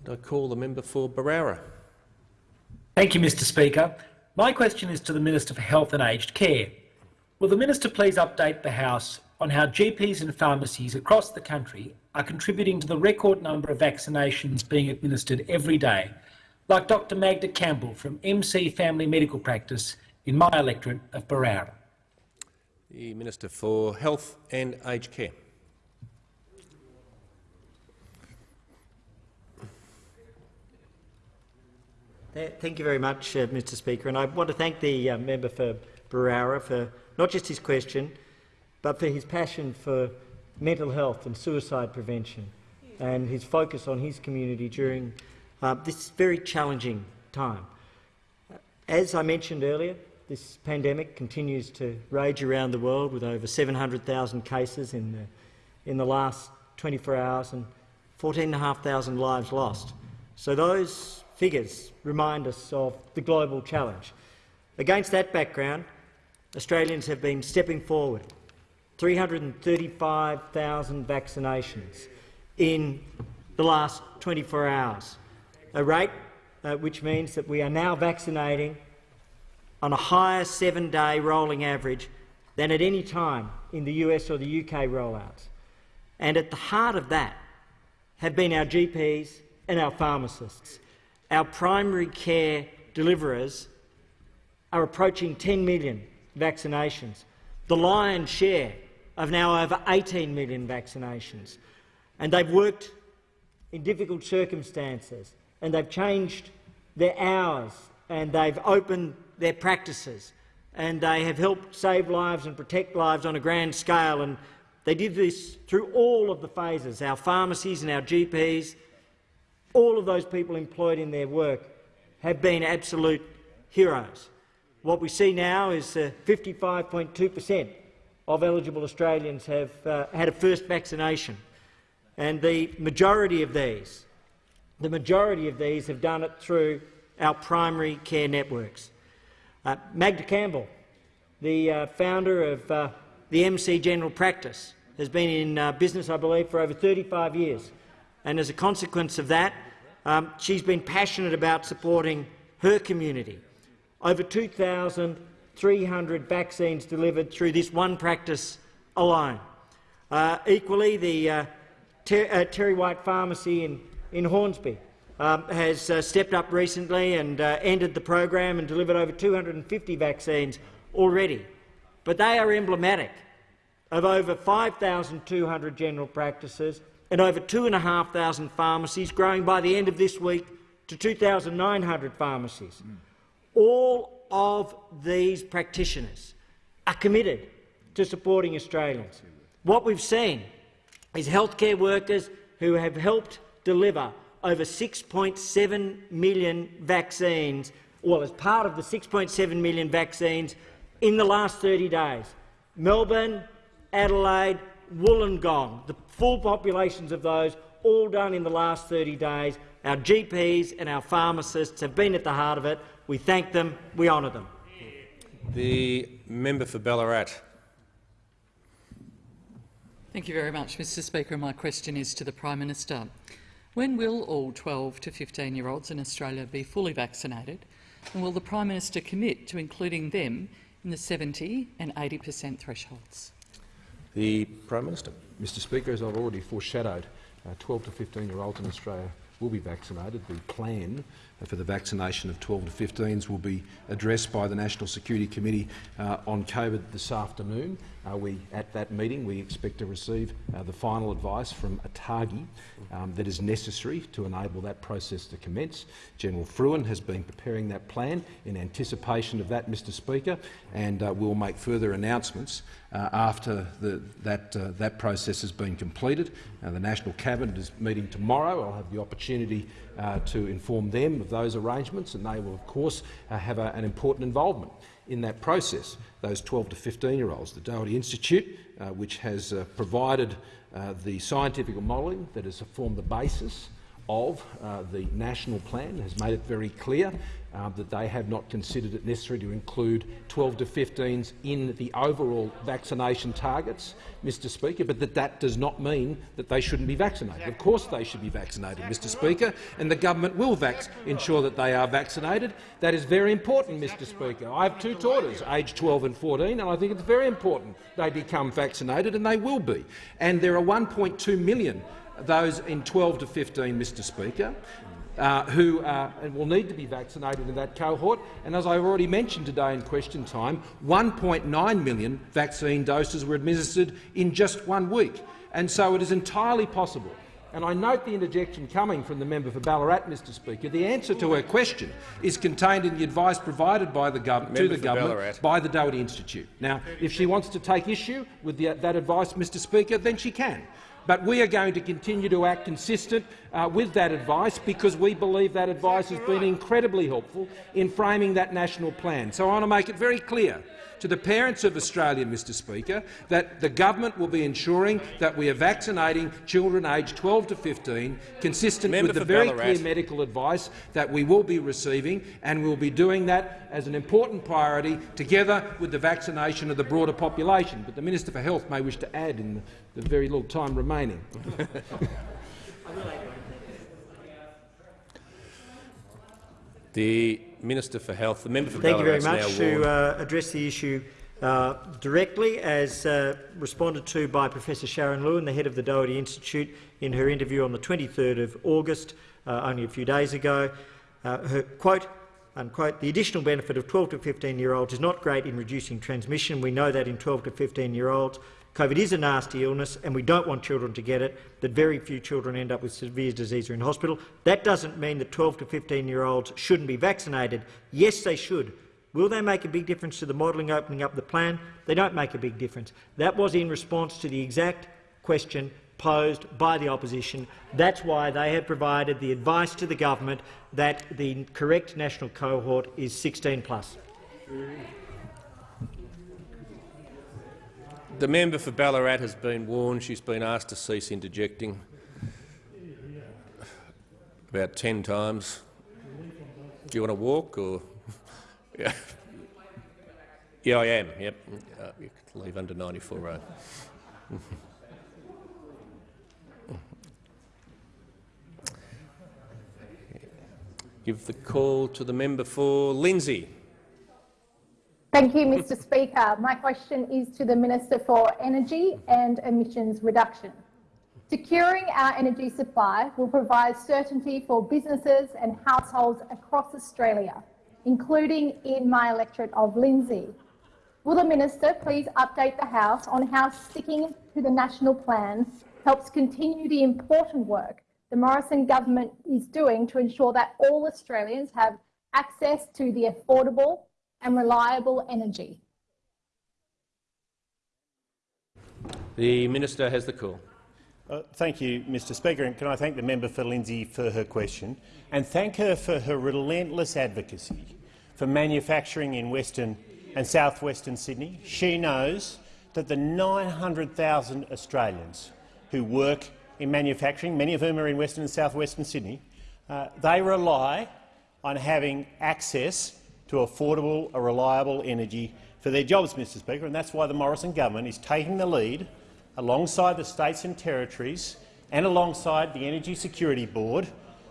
And I call the member for Berowra. Thank you, Mr Speaker. My question is to the Minister for Health and Aged Care. Will the Minister please update the House on how GPs and pharmacies across the country are contributing to the record number of vaccinations being administered every day, like Dr Magda Campbell from MC Family Medical Practice in my electorate of Berowra? The Minister for Health and Aged Care. Thank you very much, uh, Mr Speaker. And I want to thank the uh, member for Berowra for not just his question, but for his passion for mental health and suicide prevention and his focus on his community during uh, this very challenging time. As I mentioned earlier, this pandemic continues to rage around the world with over 700,000 cases in the, in the last 24 hours and 14,500 lives lost. So those figures remind us of the global challenge. Against that background, Australians have been stepping forward. 335,000 vaccinations in the last 24 hours, a rate uh, which means that we are now vaccinating on a higher seven-day rolling average than at any time in the US or the UK rollouts. And at the heart of that have been our GPs and our pharmacists. Our primary care deliverers are approaching 10 million vaccinations, the lion's share of now over 18 million vaccinations. And they've worked in difficult circumstances and they've changed their hours and they've opened their practices and they have helped save lives and protect lives on a grand scale. And they did this through all of the phases, our pharmacies and our GPs, all of those people employed in their work have been absolute heroes. What we see now is 55.2 per cent of eligible Australians have uh, had a first vaccination, and the majority of these, the majority of these have done it through our primary care networks. Uh, Magda Campbell, the uh, founder of uh, the MC General Practice, has been in uh, business, I believe, for over 35 years. And as a consequence of that, um, she's been passionate about supporting her community. Over 2,300 vaccines delivered through this one practice alone. Uh, equally, the uh, Ter uh, TerryWhite Pharmacy in, in Hornsby um, has uh, stepped up recently and uh, ended the program and delivered over 250 vaccines already. But they are emblematic of over 5,200 general practices and over 2,500 pharmacies, growing by the end of this week to 2,900 pharmacies. Mm. All of these practitioners are committed to supporting Australians. What we've seen is healthcare workers who have helped deliver over 6.7 million vaccines, well, as part of the 6.7 million vaccines in the last 30 days. Melbourne, Adelaide, Wollongong, the full populations of those, all done in the last 30 days. Our GPs and our pharmacists have been at the heart of it. We thank them. We honour them. The member for Ballarat. Thank you very much, Mr Speaker. My question is to the Prime Minister. When will all 12 to 15-year-olds in Australia be fully vaccinated, and will the Prime Minister commit to including them in the 70 and 80 per cent thresholds? The Prime Minister. Mr Speaker, as I've already foreshadowed, uh, 12 to 15-year-olds in Australia will be vaccinated. The plan for the vaccination of 12 to 15s will be addressed by the National Security Committee uh, on COVID this afternoon. Uh, we, at that meeting, we expect to receive uh, the final advice from ATAGI um, that is necessary to enable that process to commence. General Frewen has been preparing that plan in anticipation of that, Mr Speaker, and uh, we'll make further announcements uh, after the, that, uh, that process has been completed. Uh, the National Cabinet is meeting tomorrow. I'll have the opportunity uh, to inform them of those arrangements, and they will, of course, uh, have a, an important involvement in that process. Those 12 to 15-year-olds, the Doherty Institute, uh, which has provided the scientific modelling that has formed the basis of uh, the national plan has made it very clear uh, that they have not considered it necessary to include 12 to 15s in the overall vaccination targets, Mr Speaker, but that that does not mean that they shouldn't be vaccinated. Of course they should be vaccinated, Mr Speaker, and the government will ensure that they are vaccinated. That is very important, Mr Speaker. I have two daughters, aged 12 and 14, and I think it's very important they become vaccinated, and they will be. And there are 1.2 million those in 12 to 15, Mr Speaker, uh, who uh, will need to be vaccinated in that cohort. And as I've already mentioned today in question time, 1.9 million vaccine doses were administered in just one week. And so it is entirely possible and I note the interjection coming from the member for Ballarat, Mr Speaker. The answer to her question is contained in the advice provided by the gov to the government Ballarat. by the Doherty Institute. Now, if she wants to take issue with the, that advice, Mr Speaker, then she can. But we are going to continue to act consistent uh, with that advice because we believe that advice has been incredibly helpful in framing that national plan. So I want to make it very clear to the parents of Australia, Mr Speaker, that the government will be ensuring that we are vaccinating children aged 12 to 15, consistent Member with the very Ballarat. clear medical advice that we will be receiving, and we will be doing that as an important priority together with the vaccination of the broader population. But the Minister for Health may wish to add in the, the very little time remaining. The Minister for Health, the member for Thank you very much. To uh, address the issue uh, directly, as uh, responded to by Professor Sharon Lewin, the head of the Doherty Institute, in her interview on the 23rd of August, uh, only a few days ago, uh, her quote, unquote, the additional benefit of 12 to 15-year-olds is not great in reducing transmission. We know that in 12 to 15-year-olds. COVID is a nasty illness and we don't want children to get it, that very few children end up with severe disease or in hospital. That doesn't mean that 12 to 15-year-olds shouldn't be vaccinated. Yes, they should. Will they make a big difference to the modelling opening up the plan? They don't make a big difference. That was in response to the exact question posed by the opposition. That's why they have provided the advice to the government that the correct national cohort is 16 plus. The member for Ballarat has been warned. She's been asked to cease interjecting about ten times. Do you want to walk or? yeah. yeah, I am. Yep. Uh, you can leave under 94 road. Give the call to the member for Lindsay. Thank you, Mr Speaker. My question is to the Minister for Energy and Emissions Reduction. Securing our energy supply will provide certainty for businesses and households across Australia, including in my electorate of Lindsay. Will the Minister please update the House on how sticking to the national plan helps continue the important work the Morrison government is doing to ensure that all Australians have access to the affordable and reliable energy? The minister has the call. Uh, thank you, Mr Speaker, and can I thank the member for Lindsay for her question and thank her for her relentless advocacy for manufacturing in Western and South Western Sydney. She knows that the 900,000 Australians who work in manufacturing, many of whom are in Western and South Western Sydney, uh, they rely on having access to affordable, or reliable energy for their jobs, Mr Speaker, and that's why the Morrison government is taking the lead alongside the states and territories and alongside the Energy Security Board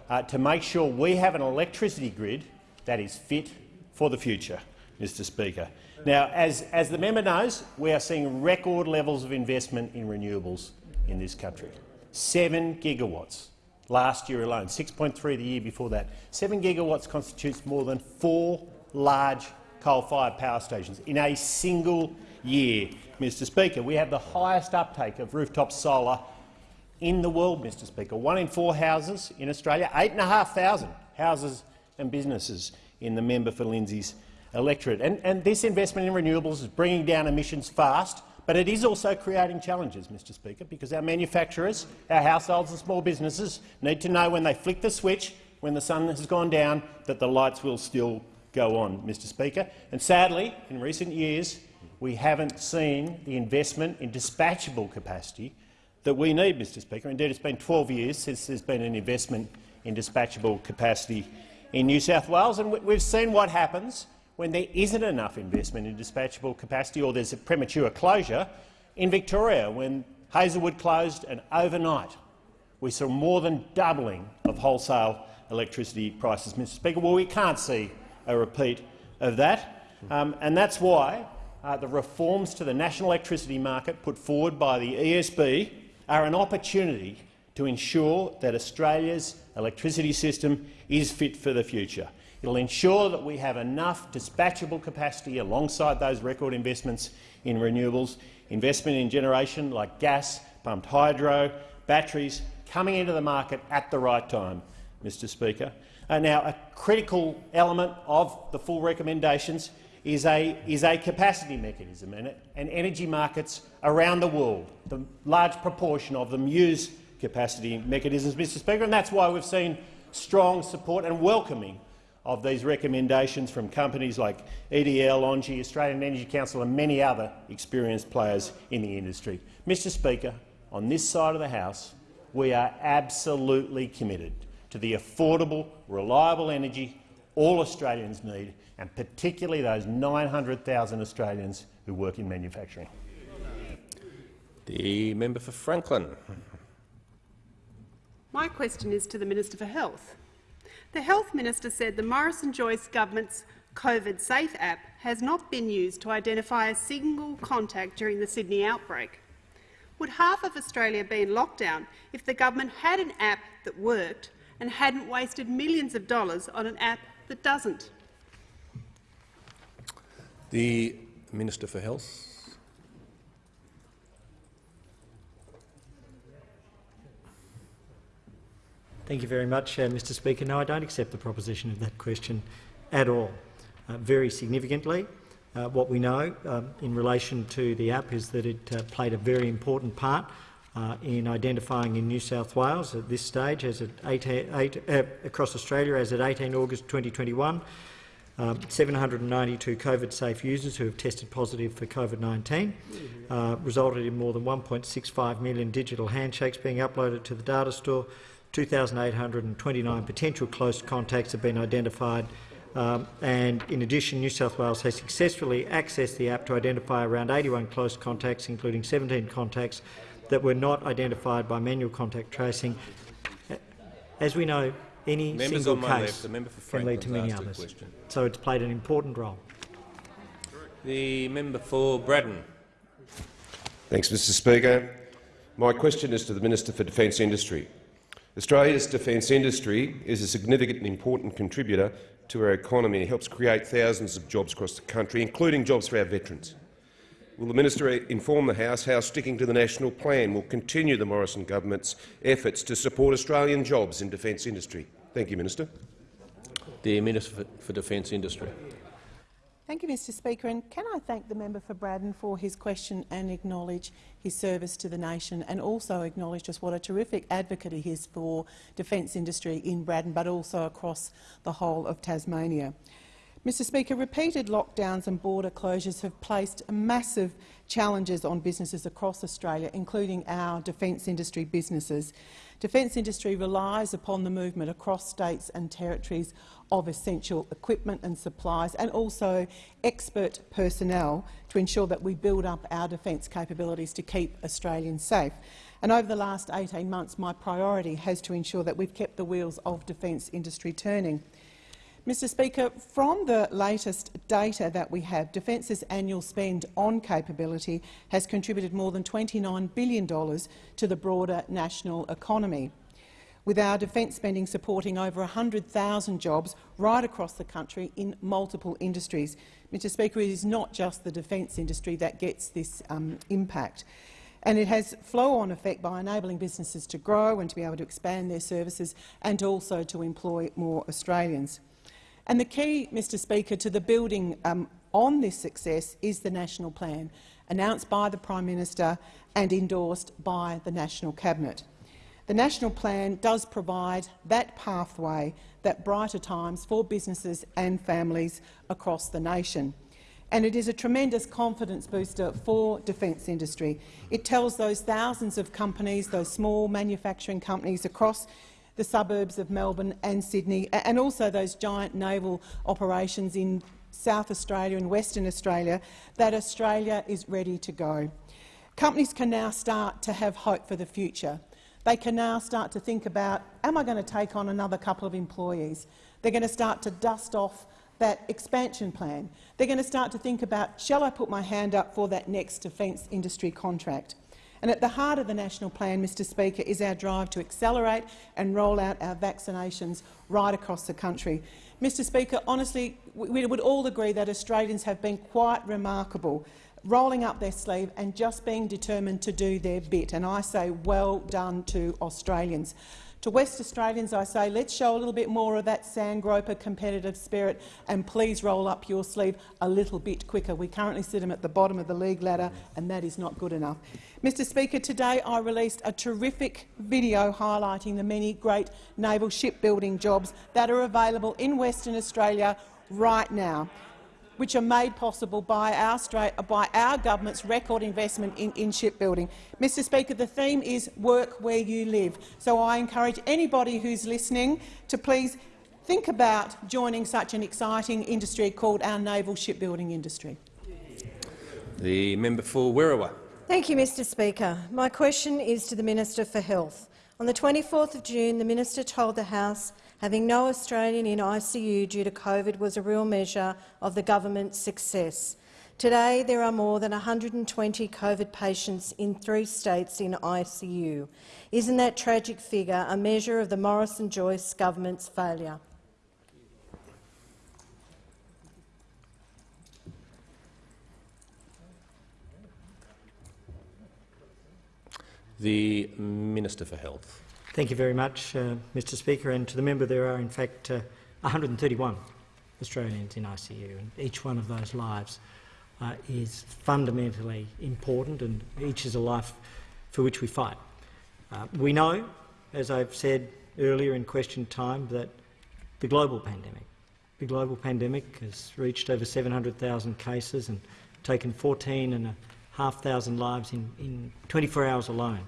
uh, to make sure we have an electricity grid that is fit for the future, Mr Speaker. Now, as, as the member knows, we are seeing record levels of investment in renewables in this country. Seven gigawatts last year alone, 6.3 the year before that. Seven gigawatts constitutes more than four large coal-fired power stations in a single year, Mr Speaker. We have the highest uptake of rooftop solar in the world, Mr Speaker. One in four houses in Australia, 8,500 houses and businesses in the member for Lindsay's electorate. And, and this investment in renewables is bringing down emissions fast, but it is also creating challenges, Mr Speaker, because our manufacturers, our households and small businesses need to know when they flick the switch, when the sun has gone down, that the lights will still go on, Mr Speaker. And sadly, in recent years, we haven't seen the investment in dispatchable capacity that we need, Mr Speaker. Indeed, it's been 12 years since there's been an investment in dispatchable capacity in New South Wales, and we- we've seen what happens when there isn't enough investment in dispatchable capacity or there's a premature closure. In Victoria, when Hazelwood closed and overnight we saw more than doubling of wholesale electricity prices, Mr Speaker. Well, we can't see a repeat of that, um, and that's why uh, the reforms to the national electricity market put forward by the ESB are an opportunity to ensure that Australia's electricity system is fit for the future. It will ensure that we have enough dispatchable capacity alongside those record investments in renewables, investment in generation like gas, pumped hydro, batteries, coming into the market at the right time, Mr Speaker. Uh, now, a critical element of the full recommendations is a, is a capacity mechanism, and, and energy markets around the world, the large proportion of them use capacity mechanisms, Mr Speaker, and that's why we've seen strong support and welcoming of these recommendations from companies like EDL, ENGIE, Australian Energy Council and many other experienced players in the industry. Mr Speaker, on this side of the House, we are absolutely committed to the affordable, reliable energy all Australians need, and particularly those 900,000 Australians who work in manufacturing. The member for Franklin. My question is to the Minister for Health. The Health Minister said the Morrison-Joyce government's COVID Safe app has not been used to identify a single contact during the Sydney outbreak. Would half of Australia be in lockdown if the government had an app that worked and hadn't wasted millions of dollars on an app that doesn't? The Minister for Health. Thank you very much, uh, Mr Speaker. No, I don't accept the proposition of that question at all. Uh, very significantly, uh, what we know um, in relation to the app is that it uh, played a very important part uh, in identifying in New South Wales at this stage, as at 18, eight, uh, across Australia, as at 18 August 2021, um, 792 COVID-safe users who have tested positive for COVID-19, uh, resulted in more than 1.65 million digital handshakes being uploaded to the data store. 2,829 potential close contacts have been identified um, and in addition, New South Wales has successfully accessed the app to identify around 81 close contacts, including 17 contacts that were not identified by manual contact tracing. As we know, any Members single left, case can lead to many others. So it's played an important role. The member for Braddon. Thanks, Mr Speaker. My question is to the Minister for Defence Industry. Australia's defence industry is a significant and important contributor to our economy It helps create thousands of jobs across the country, including jobs for our veterans. Will the minister inform the House how sticking to the national plan will continue the Morrison government's efforts to support Australian jobs in defence industry? Thank you, Minister. The Minister for Defence Industry. Thank you, Mr Speaker. And can I thank the member for Braddon for his question and acknowledge his service to the nation and also acknowledge just what a terrific advocate he is for defence industry in Braddon but also across the whole of Tasmania. Mr Speaker, repeated lockdowns and border closures have placed massive challenges on businesses across Australia, including our defence industry businesses. Defence industry relies upon the movement across states and territories of essential equipment and supplies and also expert personnel to ensure that we build up our defence capabilities to keep Australians safe. And over the last 18 months, my priority has to ensure that we've kept the wheels of defence industry turning. Mr Speaker, from the latest data that we have, Defence's annual spend on capability has contributed more than $29 billion to the broader national economy, with our defence spending supporting over 100,000 jobs right across the country in multiple industries. Mr Speaker, it is not just the defence industry that gets this um, impact and it has flow-on effect by enabling businesses to grow and to be able to expand their services and also to employ more Australians. And the key, Mr Speaker, to the building um, on this success is the National Plan, announced by the Prime Minister and endorsed by the National Cabinet. The National Plan does provide that pathway, that brighter times for businesses and families across the nation. And it is a tremendous confidence booster for defence industry. It tells those thousands of companies, those small manufacturing companies across the suburbs of Melbourne and Sydney, and also those giant naval operations in South Australia and Western Australia, that Australia is ready to go. Companies can now start to have hope for the future. They can now start to think about, am I going to take on another couple of employees? They're going to start to dust off that expansion plan. They're going to start to think about, shall I put my hand up for that next defence industry contract? And at the heart of the national plan, Mr Speaker, is our drive to accelerate and roll out our vaccinations right across the country. Mr Speaker, honestly, we would all agree that Australians have been quite remarkable rolling up their sleeve and just being determined to do their bit. And I say well done to Australians. To West Australians, I say, let's show a little bit more of that sandgroper competitive spirit and please roll up your sleeve a little bit quicker. We currently sit them at the bottom of the league ladder and that is not good enough. Mr Speaker, today I released a terrific video highlighting the many great naval shipbuilding jobs that are available in Western Australia right now which are made possible by our, by our government's record investment in, in shipbuilding. Mr Speaker, the theme is work where you live. So I encourage anybody who's listening to please think about joining such an exciting industry called our naval shipbuilding industry. The member for Werriwa. Thank you, Mr Speaker. My question is to the Minister for Health. On the 24th of June, the minister told the House Having no Australian in ICU due to COVID was a real measure of the government's success. Today, there are more than 120 COVID patients in three states in ICU. Isn't that tragic figure a measure of the Morrison-Joyce government's failure? The Minister for Health. Thank you very much, uh, Mr Speaker. And to the member, there are in fact uh, 131 Australians in ICU, and each one of those lives uh, is fundamentally important, and each is a life for which we fight. Uh, we know, as I've said earlier in question time, that the global pandemic, the global pandemic has reached over 700,000 cases and taken 14,500 lives in, in 24 hours alone.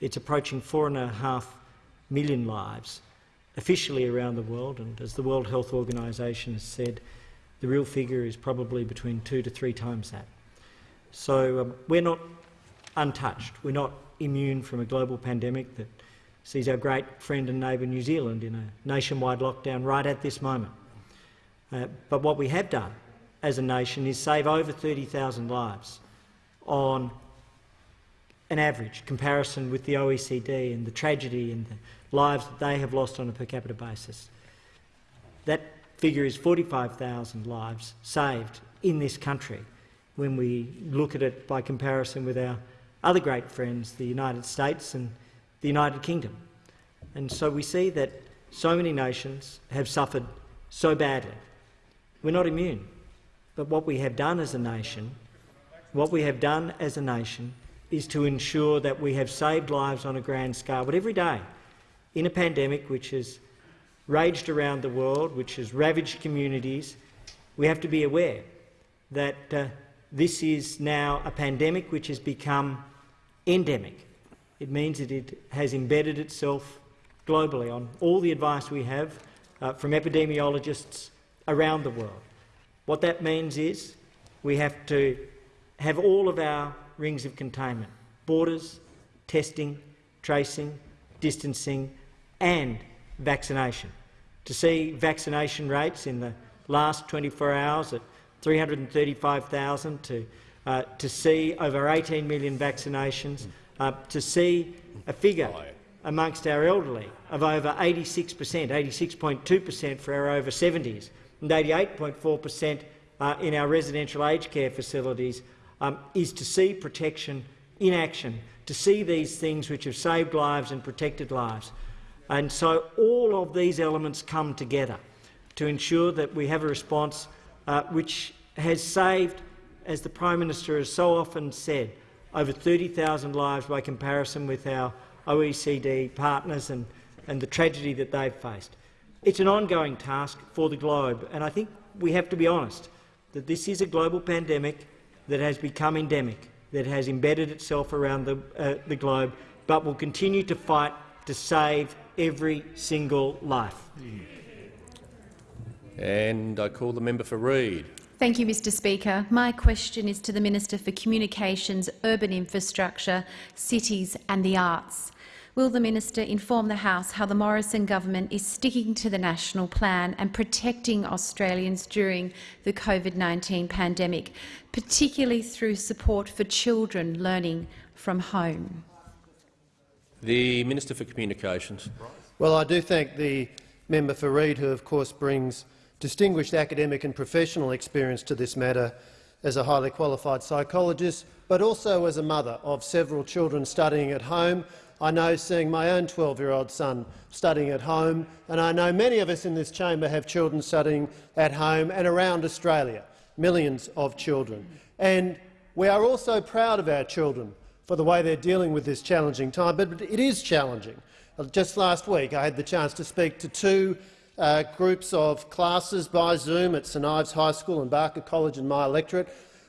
It's approaching four and a half million lives officially around the world, and as the World Health Organization has said, the real figure is probably between two to three times that. So um, we're not untouched. We're not immune from a global pandemic that sees our great friend and neighbour New Zealand in a nationwide lockdown right at this moment. Uh, but what we have done as a nation is save over 30,000 lives on an average comparison with the OECD and the tragedy and the lives that they have lost on a per capita basis. That figure is 45,000 lives saved in this country when we look at it by comparison with our other great friends, the United States and the United Kingdom. And so we see that so many nations have suffered so badly. We're not immune. But what we have done as a nation, what we have done as a nation is to ensure that we have saved lives on a grand scale. But every day, in a pandemic which has raged around the world, which has ravaged communities, we have to be aware that uh, this is now a pandemic which has become endemic. It means that it has embedded itself globally on all the advice we have uh, from epidemiologists around the world. What that means is we have to have all of our rings of containment borders, testing, tracing, distancing and vaccination. To see vaccination rates in the last 24 hours at 335,000, to, uh, to see over 18 million vaccinations, uh, to see a figure amongst our elderly of over 86 per cent, 86.2 per cent for our over 70s and 88.4 per cent uh, in our residential aged care facilities um, is to see protection in action, to see these things which have saved lives and protected lives. And so all of these elements come together to ensure that we have a response uh, which has saved, as the Prime Minister has so often said, over 30,000 lives by comparison with our OECD partners and, and the tragedy that they've faced. It's an ongoing task for the globe, and I think we have to be honest that this is a global pandemic that has become endemic, that has embedded itself around the, uh, the globe, but will continue to fight to save every single life. And I call the member for Reid. Thank you, Mr Speaker. My question is to the Minister for Communications, Urban Infrastructure, Cities and the Arts. Will the minister inform the House how the Morrison government is sticking to the national plan and protecting Australians during the COVID-19 pandemic, particularly through support for children learning from home? The Minister for Communications. Well, I do thank the member for Reid, who of course brings distinguished academic and professional experience to this matter, as a highly qualified psychologist, but also as a mother of several children studying at home. I know seeing my own 12-year-old son studying at home, and I know many of us in this chamber have children studying at home and around Australia, millions of children. And we are also proud of our children for the way they're dealing with this challenging time, but it is challenging. Just last week I had the chance to speak to two uh, groups of classes by Zoom at St Ives High School and Barker College in my electorate,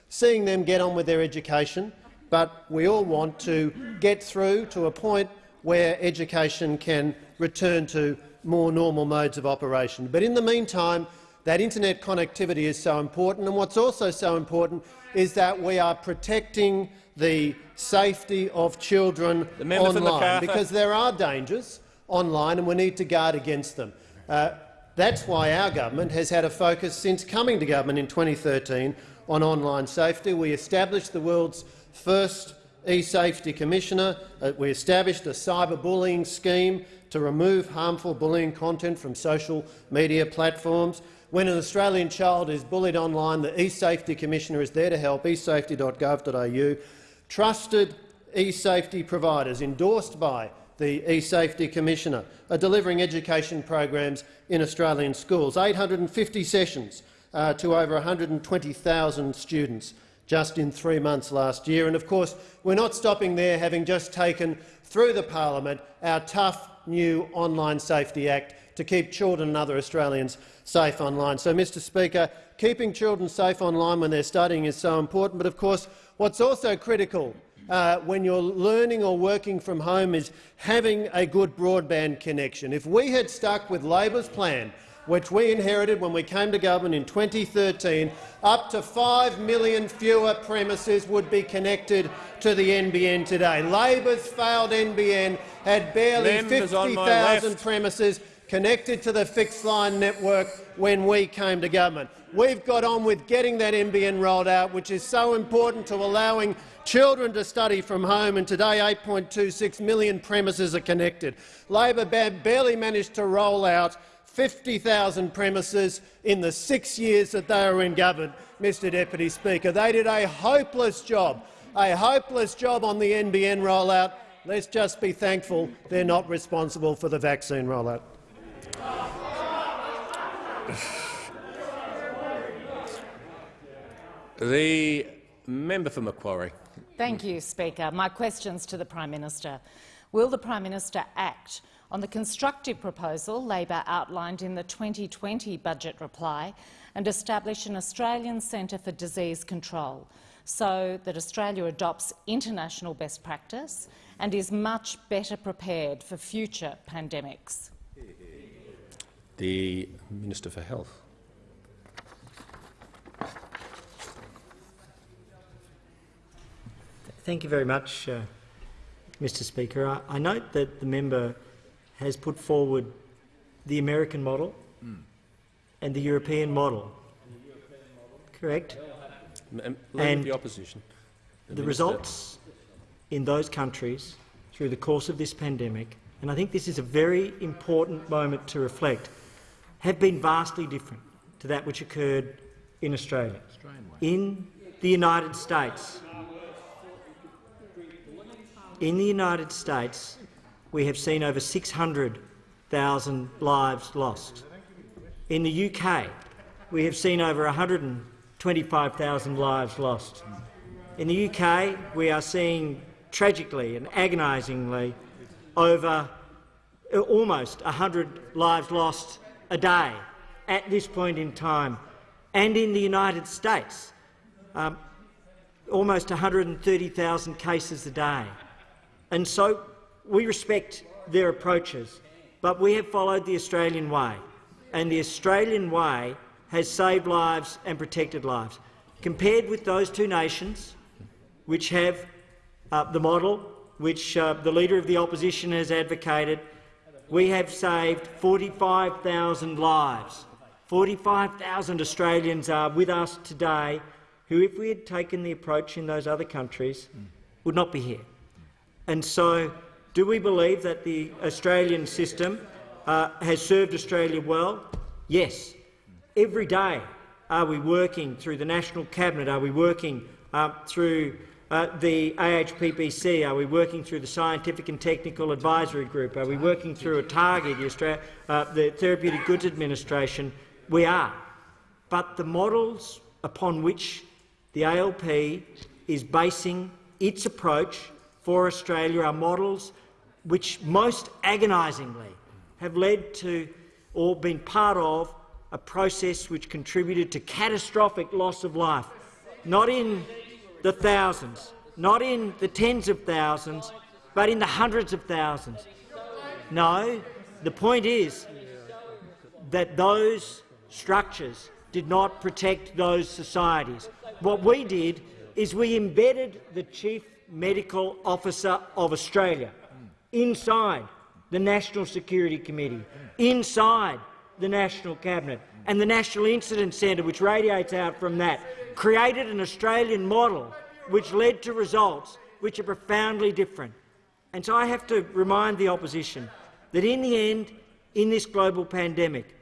seeing them get on with their education, but we all want to get through to a point where education can return to more normal modes of operation. But in the meantime, that internet connectivity is so important, and what's also so important is that we are protecting the safety of children online, because there are dangers online and we need to guard against them. Uh, that's why our government has had a focus since coming to government in 2013 on online safety. We established the world's first e-safety commissioner. Uh, we established a cyberbullying scheme to remove harmful bullying content from social media platforms. When an Australian child is bullied online, the e-safety commissioner is there to help, esafety.gov.au. Trusted e-safety providers endorsed by the e-safety commissioner are delivering education programs in Australian schools, 850 sessions uh, to over 120,000 students just in three months last year. And of course, we're not stopping there, having just taken through the parliament our tough new Online Safety Act to keep children and other Australians safe online. So, Mr Speaker, keeping children safe online when they're studying is so important, but of course what's also critical uh, when you're learning or working from home is having a good broadband connection. If we had stuck with Labor's plan which we inherited when we came to government in 2013, up to 5 million fewer premises would be connected to the NBN today. Labor's failed NBN had barely 50,000 premises connected to the fixed line network when we came to government. We've got on with getting that NBN rolled out, which is so important to allowing children to study from home, and today 8.26 million premises are connected. Labor barely managed to roll out 50,000 premises in the six years that they were in government, Mr Deputy Speaker. They did a hopeless job, a hopeless job on the NBN rollout. Let's just be thankful they're not responsible for the vaccine rollout. The member for Macquarie. Thank you, Speaker. My questions to the Prime Minister. Will the Prime Minister act on the constructive proposal Labor outlined in the 2020 budget reply and establish an Australian Centre for Disease Control so that Australia adopts international best practice and is much better prepared for future pandemics? The Minister for Health. Thank you very much, uh, Mr Speaker. I, I, note that the member has put forward the American model mm. and the European model. Correct? and the opposition. The, the results in those countries through the course of this pandemic, and I think this is a very important moment to reflect, have been vastly different to that which occurred in Australia. In the United States, in the United States, we have seen over 600,000 lives lost. In the UK, we have seen over 125,000 lives lost. In the UK, we are seeing tragically and agonisingly over uh, almost 100 lives lost a day at this point in time. And in the United States, um, almost 130,000 cases a day. And so we respect their approaches, but we have followed the Australian way, and the Australian way has saved lives and protected lives. Compared with those two nations, which have uh, the model which uh, the Leader of the Opposition has advocated, we have saved 45,000 lives. 45,000 Australians are with us today who, if we had taken the approach in those other countries, would not be here. And so do we believe that the Australian system uh, has served Australia well? Yes. Every day Are we working through the National Cabinet? Are we working uh, through uh, the AHPPC? Are we working through the Scientific and Technical Advisory Group? Are we working through ATAGI, the, uh, the Therapeutic Goods Administration? We are. But the models upon which the ALP is basing its approach for Australia are models which most agonisingly have led to or been part of a process which contributed to catastrophic loss of life, not in the thousands, not in the tens of thousands, but in the hundreds of thousands. No, the point is that those structures did not protect those societies. What we did is we embedded the Chief Medical Officer of Australia inside the National Security Committee, inside the National Cabinet and the National Incident Centre, which radiates out from that, created an Australian model which led to results which are profoundly different. And so I have to remind the opposition that in the end, in this global pandemic,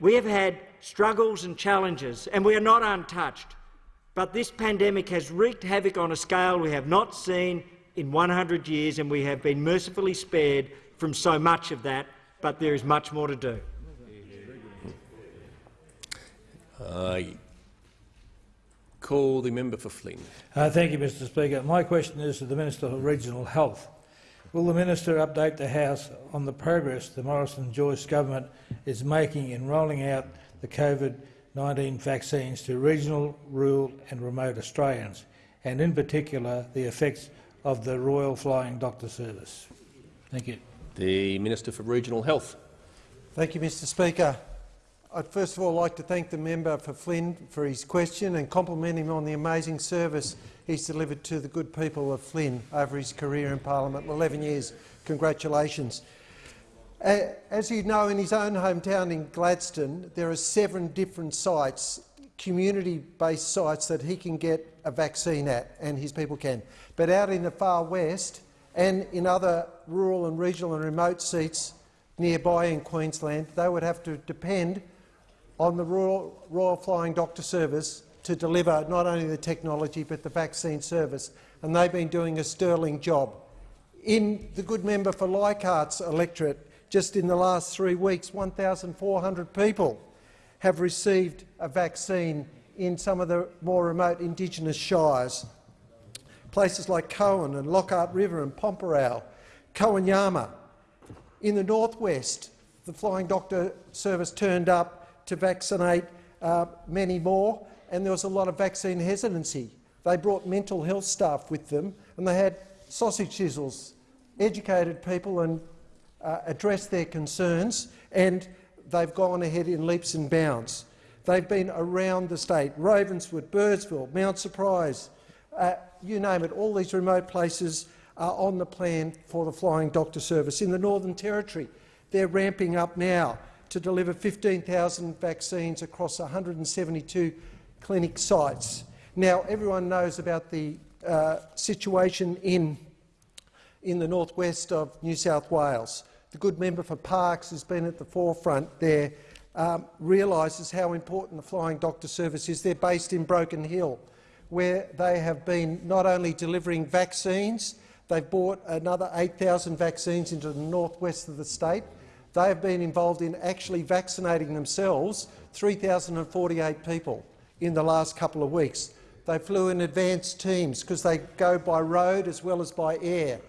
we have had struggles and challenges, and we are not untouched. But this pandemic has wreaked havoc on a scale we have not seen in 100 years, and we have been mercifully spared from so much of that, but there is much more to do. I call the member for Flynn. Uh, thank you, Mr Speaker. My question is to the Minister for Regional Health. Will the minister update the House on the progress the Morrison-Joyce government is making in rolling out the COVID-19 vaccines to regional, rural and remote Australians, and in particular the effects of the Royal Flying Doctor Service? Thank you. The Minister for Regional Health. Thank you, Mr Speaker. I'd first of all like to thank the member for Flynn for his question and compliment him on the amazing service he's delivered to the good people of Flynn over his career in parliament, 11 years. Congratulations. As you know, in his own hometown in Gladstone, there are seven different sites, community-based sites that he can get a vaccine at, and his people can. But out in the far west and in other rural and regional and remote seats nearby in Queensland, they would have to depend on the Royal, Royal Flying Doctor Service to deliver not only the technology but the vaccine service, and they've been doing a sterling job. In the good member for Leichhardt's electorate, just in the last three weeks, 1,400 people have received a vaccine in some of the more remote Indigenous shires. Places like Coen and Lockhart River and Pormpuraaw, Kowanyama. In the northwest, the Flying Doctor Service turned up to vaccinate uh, many more, and there was a lot of vaccine hesitancy. They brought mental health staff with them, and they had sausage sizzles, educated people and uh, addressed their concerns, and they've gone ahead in leaps and bounds. They've been around the state, Ravenswood, Birdsville, Mount Surprise, uh, you name it, all these remote places are on the plan for the Flying Doctor Service. In the Northern Territory, they're ramping up now to deliver 15,000 vaccines across 172 clinic sites. Now, everyone knows about the uh, situation in, in the northwest of New South Wales. The good member for Parkes has been at the forefront there, um, realises how important the Flying Doctor Service is. They're based in Broken Hill, where they have been not only delivering vaccines, they've brought another 8,000 vaccines into the northwest of the state. They have been involved in actually vaccinating themselves 3,048 people in the last couple of weeks. They flew in advanced teams because they go by road as well as by air.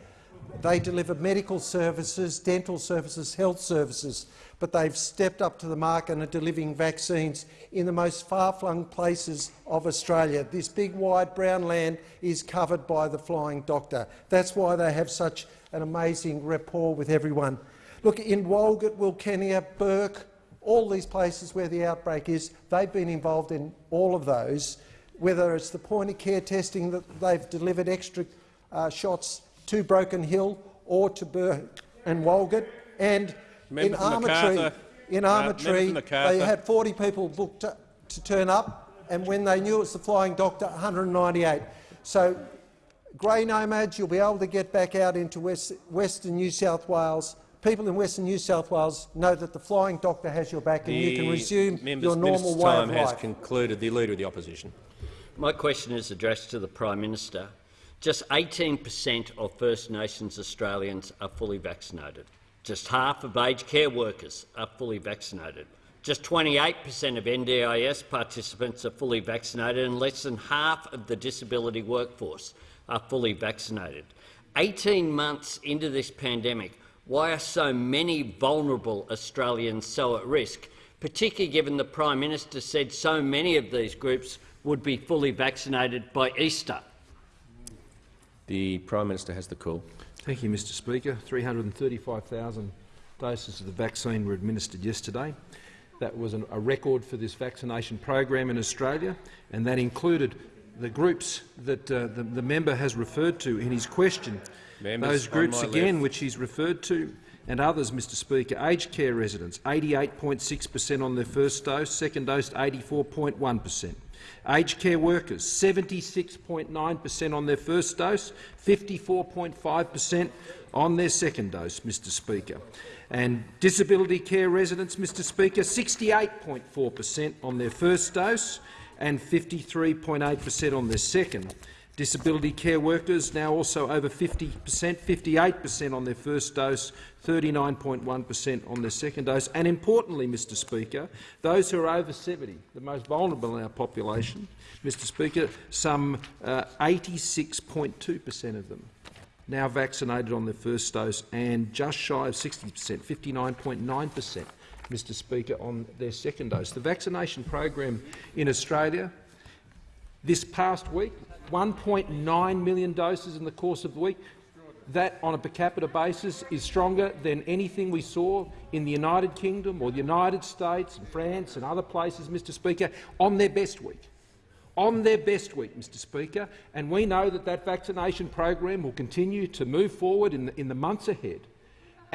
They deliver medical services, dental services, health services, but they've stepped up to the mark and are delivering vaccines in the most far-flung places of Australia. This big, wide brown land is covered by the Flying Doctor. That's why they have such an amazing rapport with everyone. Look, in Walgett, Wilcannia, Bourke, all these places where the outbreak is, they've been involved in all of those, whether it's the point-of-care testing that they've delivered extra uh, shots to Broken Hill or to Bourke and Walgett. And in Armatree, in Armatree uh, they had 40 people booked to, to turn up, and when they knew it was the Flying Doctor, 198. So, grey nomads, you'll be able to get back out into West, Western New South Wales people in Western New South Wales know that the flying doctor has your back and you can resume member's- your normal minister's way time of has concluded. The Leader of the Opposition. My question is addressed to the Prime Minister. Just 18 per cent of First Nations Australians are fully vaccinated. Just half of aged care workers are fully vaccinated. Just 28 per cent of NDIS participants are fully vaccinated and less than half of the disability workforce are fully vaccinated. 18 months into this pandemic, why are so many vulnerable Australians so at risk, particularly given the Prime Minister said so many of these groups would be fully vaccinated by Easter? The Prime Minister has the call. Thank you, Mr Speaker. 335,000 doses of the vaccine were administered yesterday. That was an, a record for this vaccination program in Australia, and that included the groups that uh, the, the, member has referred to in his question. Members Those groups again, left. which he's referred to, and others, Mr Speaker. Aged care residents, 88.6 per cent on their first dose, second dose 84.1 per cent. Aged care workers, 76.9 per cent on their first dose, 54.5 per cent on their second dose, Mr Speaker. And disability care residents, Mr Speaker, 68.4 per cent on their first dose and 53.8 per cent on their second. Disability care workers now also over 50 per cent, 58 per cent on their first dose, 39.1 per cent on their second dose. And importantly, Mr Speaker, those who are over 70, the most vulnerable in our population, Mr Speaker, some uh, 86.2 per cent of them now vaccinated on their first dose and just shy of 60 per cent, 59.9 per cent, Mr Speaker, on their second dose. The vaccination program in Australia this past week, 1.9 million doses in the course of the week. That, on a per capita basis, is stronger than anything we saw in the United Kingdom or the United States and France and other places, Mr Speaker, on their best week on their best week, Mr Speaker, and we know that that vaccination program will continue to move forward in the, in the months ahead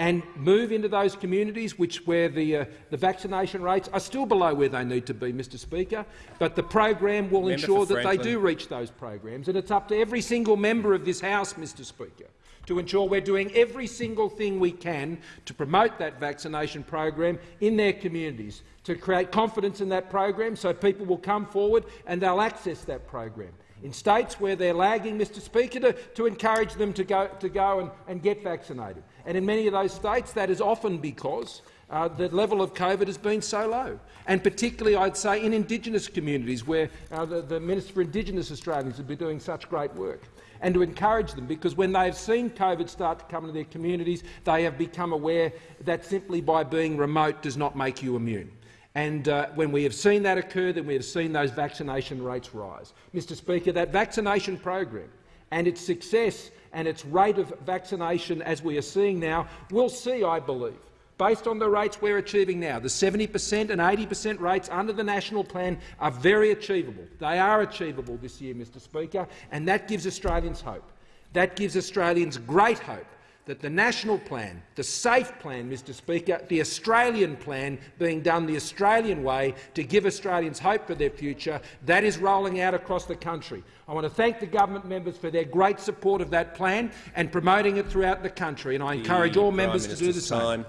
and move into those communities which, where the, uh, the vaccination rates are still below where they need to be, Mr Speaker, but the program will Member ensure that they do reach those programs, and it's up to every single member of this House, Mr Speaker, to ensure we're doing every single thing we can to promote that vaccination program in their communities, to create confidence in that program so people will come forward and they'll access that program. In states where they're lagging, Mr Speaker, to, to encourage them to go, to go and, and get vaccinated. And in many of those states, that is often because uh, the level of COVID has been so low, and particularly, I'd say, in Indigenous communities where uh, the, the Minister for Indigenous Australians has been doing such great work and to encourage them, because when they've seen COVID start to come into their communities, they have become aware that simply by being remote does not make you immune. And uh, when we have seen that occur, then we have seen those vaccination rates rise. Mr Speaker, that vaccination program and its success and its rate of vaccination, as we are seeing now, we'll see, I believe, based on the rates we're achieving now, the 70 per cent and 80 per cent rates under the national plan are very achievable. They are achievable this year, Mr Speaker, and that gives Australians hope. That gives Australians great hope that the national plan, the SAFE plan, Mr Speaker, the Australian plan being done the Australian way to give Australians hope for their future, that is rolling out across the country. I want to thank the government members for their great support of that plan and promoting it throughout the country, and I encourage The all Prime members to do the same.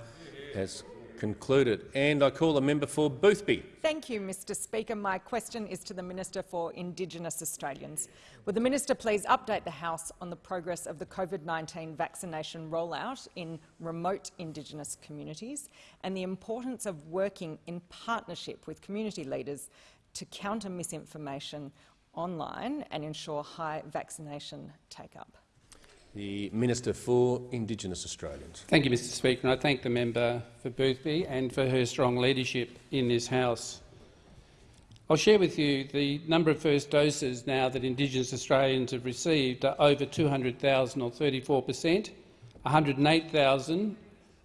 has concluded. And I call the member for Boothby. Thank you, Mr Speaker. My question is to the Minister for Indigenous Australians. Would the Minister please update the House on the progress of the COVID-19 vaccination rollout in remote Indigenous communities and the importance of working in partnership with community leaders to counter misinformation online and ensure high vaccination take-up? The Minister for Indigenous Australians. Thank you, Mr Speaker, and I thank the member for Boothby and for her strong leadership in this House. I'll share with you the number of first doses now that Indigenous Australians have received are over 200,000 or 34 per cent. 108,000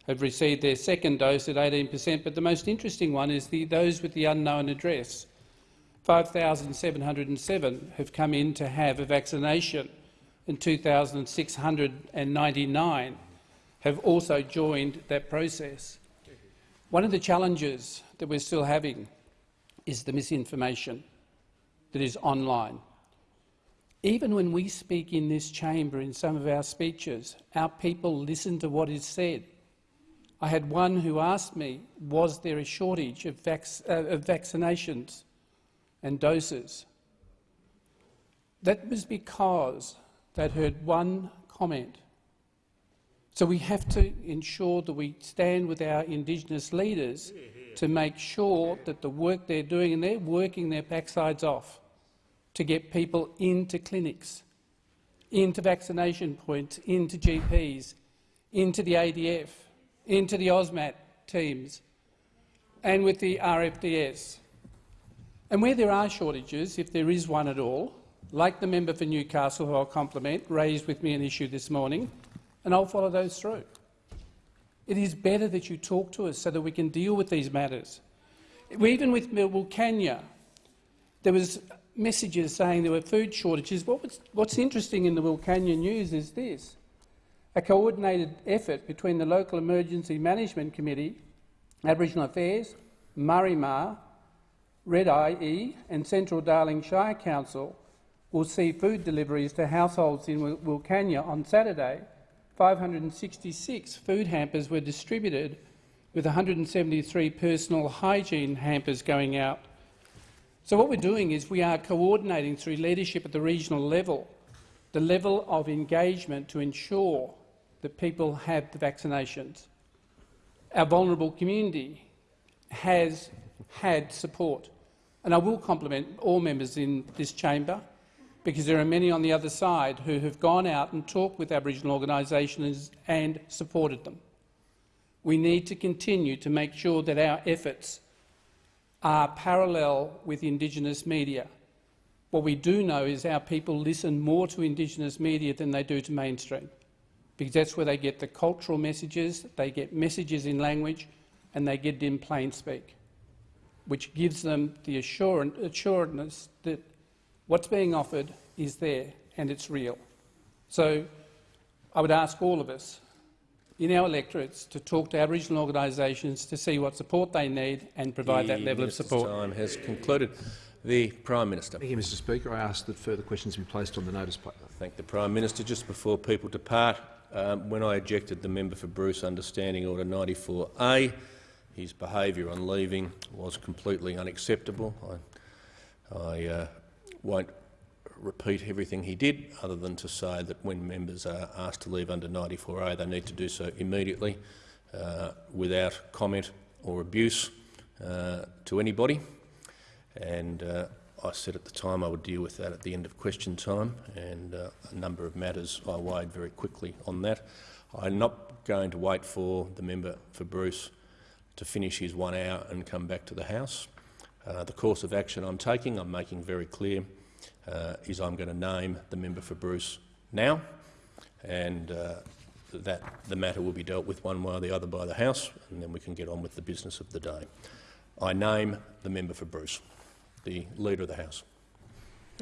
have received their second dose at 18 per cent, but the most interesting one is the, those with the unknown address. 5,707 have come in to have a vaccination and 2,699 have also joined that process. One of the challenges that we're still having is the misinformation that is online. Even when we speak in this chamber in some of our speeches, our people listen to what is said. I had one who asked me, was there a shortage of, vac uh, of vaccinations and doses? That was because they'd heard one comment. So we have to ensure that we stand with our Indigenous leaders to make sure that the work they're doing, and they're working their backsides off to get people into clinics, into vaccination points, into GPs, into the ADF, into the AUSMAT teams, and with the RFDS. And where there are shortages, if there is one at all, like the member for Newcastle, who I'll compliment, raised with me an issue this morning, and I'll follow those through. It is better that you talk to us so that we can deal with these matters. Even with Wilcannia, there was messages saying there were food shortages. What's interesting in the Wilcannia news is this. A coordinated effort between the local emergency management committee, Aboriginal Affairs, Maari Ma, Red Eye E and Central Darling Shire Council will see food deliveries to households in Wilcannia on Saturday 566 food hampers were distributed, with 173 personal hygiene hampers going out. So what we're doing is we are coordinating through leadership at the regional level the level of engagement to ensure that people have the vaccinations. Our vulnerable community has had support, and I will compliment all members in this chamber because there are many on the other side who have gone out and talked with Aboriginal organisations and supported them. We need to continue to make sure that our efforts are parallel with Indigenous media. What we do know is our people listen more to Indigenous media than they do to mainstream, because that's where they get the cultural messages, they get messages in language, and they get it in plain speak, which gives them the assurance that What's being offered is there and it's real. So I would ask all of us in our electorates to talk to Aboriginal organisations to see what support they need and provide the that level of support. time has concluded. The Prime Minister. Thank you, Mr Speaker. I ask that further questions be placed on the notice plate. Thank the Prime Minister. Just before people depart, um, when I ejected the member for Bruce Understanding Order 94A, his behaviour on leaving was completely unacceptable. I, I uh, won't repeat everything he did, other than to say that when members are asked to leave under 94A, they need to do so immediately, uh, without comment or abuse uh, to anybody. And uh, I said at the time I would deal with that at the end of question time, and uh, a number of matters I weighed very quickly on that. I'm not going to wait for the member for Bruce to finish his one hour and come back to the House. Uh, the course of action I'm taking, I'm making very clear, uh, is I'm going to name the member for Bruce now, and uh, that the matter will be dealt with one way or the other by the House, and then we can get on with the business of the day. I name the member for Bruce, the Leader of the House.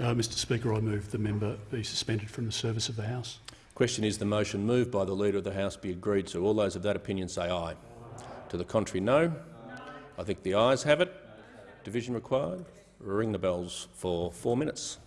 Uh, Mr Speaker, I move the member be suspended from the service of the House. Question is the motion moved by the Leader of the House be agreed to. All those of that opinion say aye. aye. To the contrary, no. I think the ayes have it. Division required. Ring the bells for four minutes.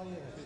Oh, yeah.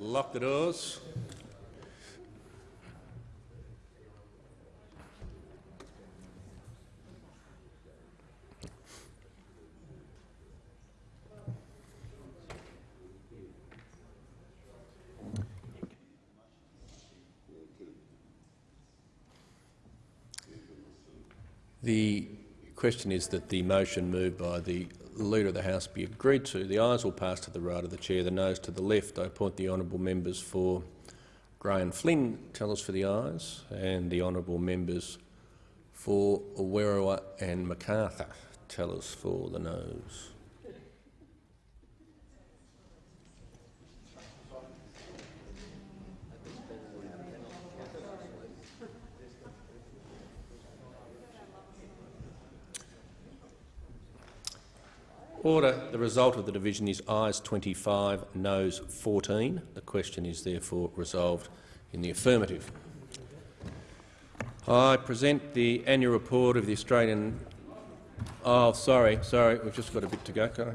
Lock the doors. The question is that the motion moved by the Leader of the House be agreed to. The ayes will pass to the right of the chair, the noes to the left. I appoint the honourable members for Graham Flynn tell us for the ayes and the honourable members for Werriwa and MacArthur tell us for the noes. Order. The result of the division is ayes 25, noes 14. The question is therefore resolved in the affirmative. I present the annual report of the Australian... Oh, sorry, sorry, we've just got a bit to go.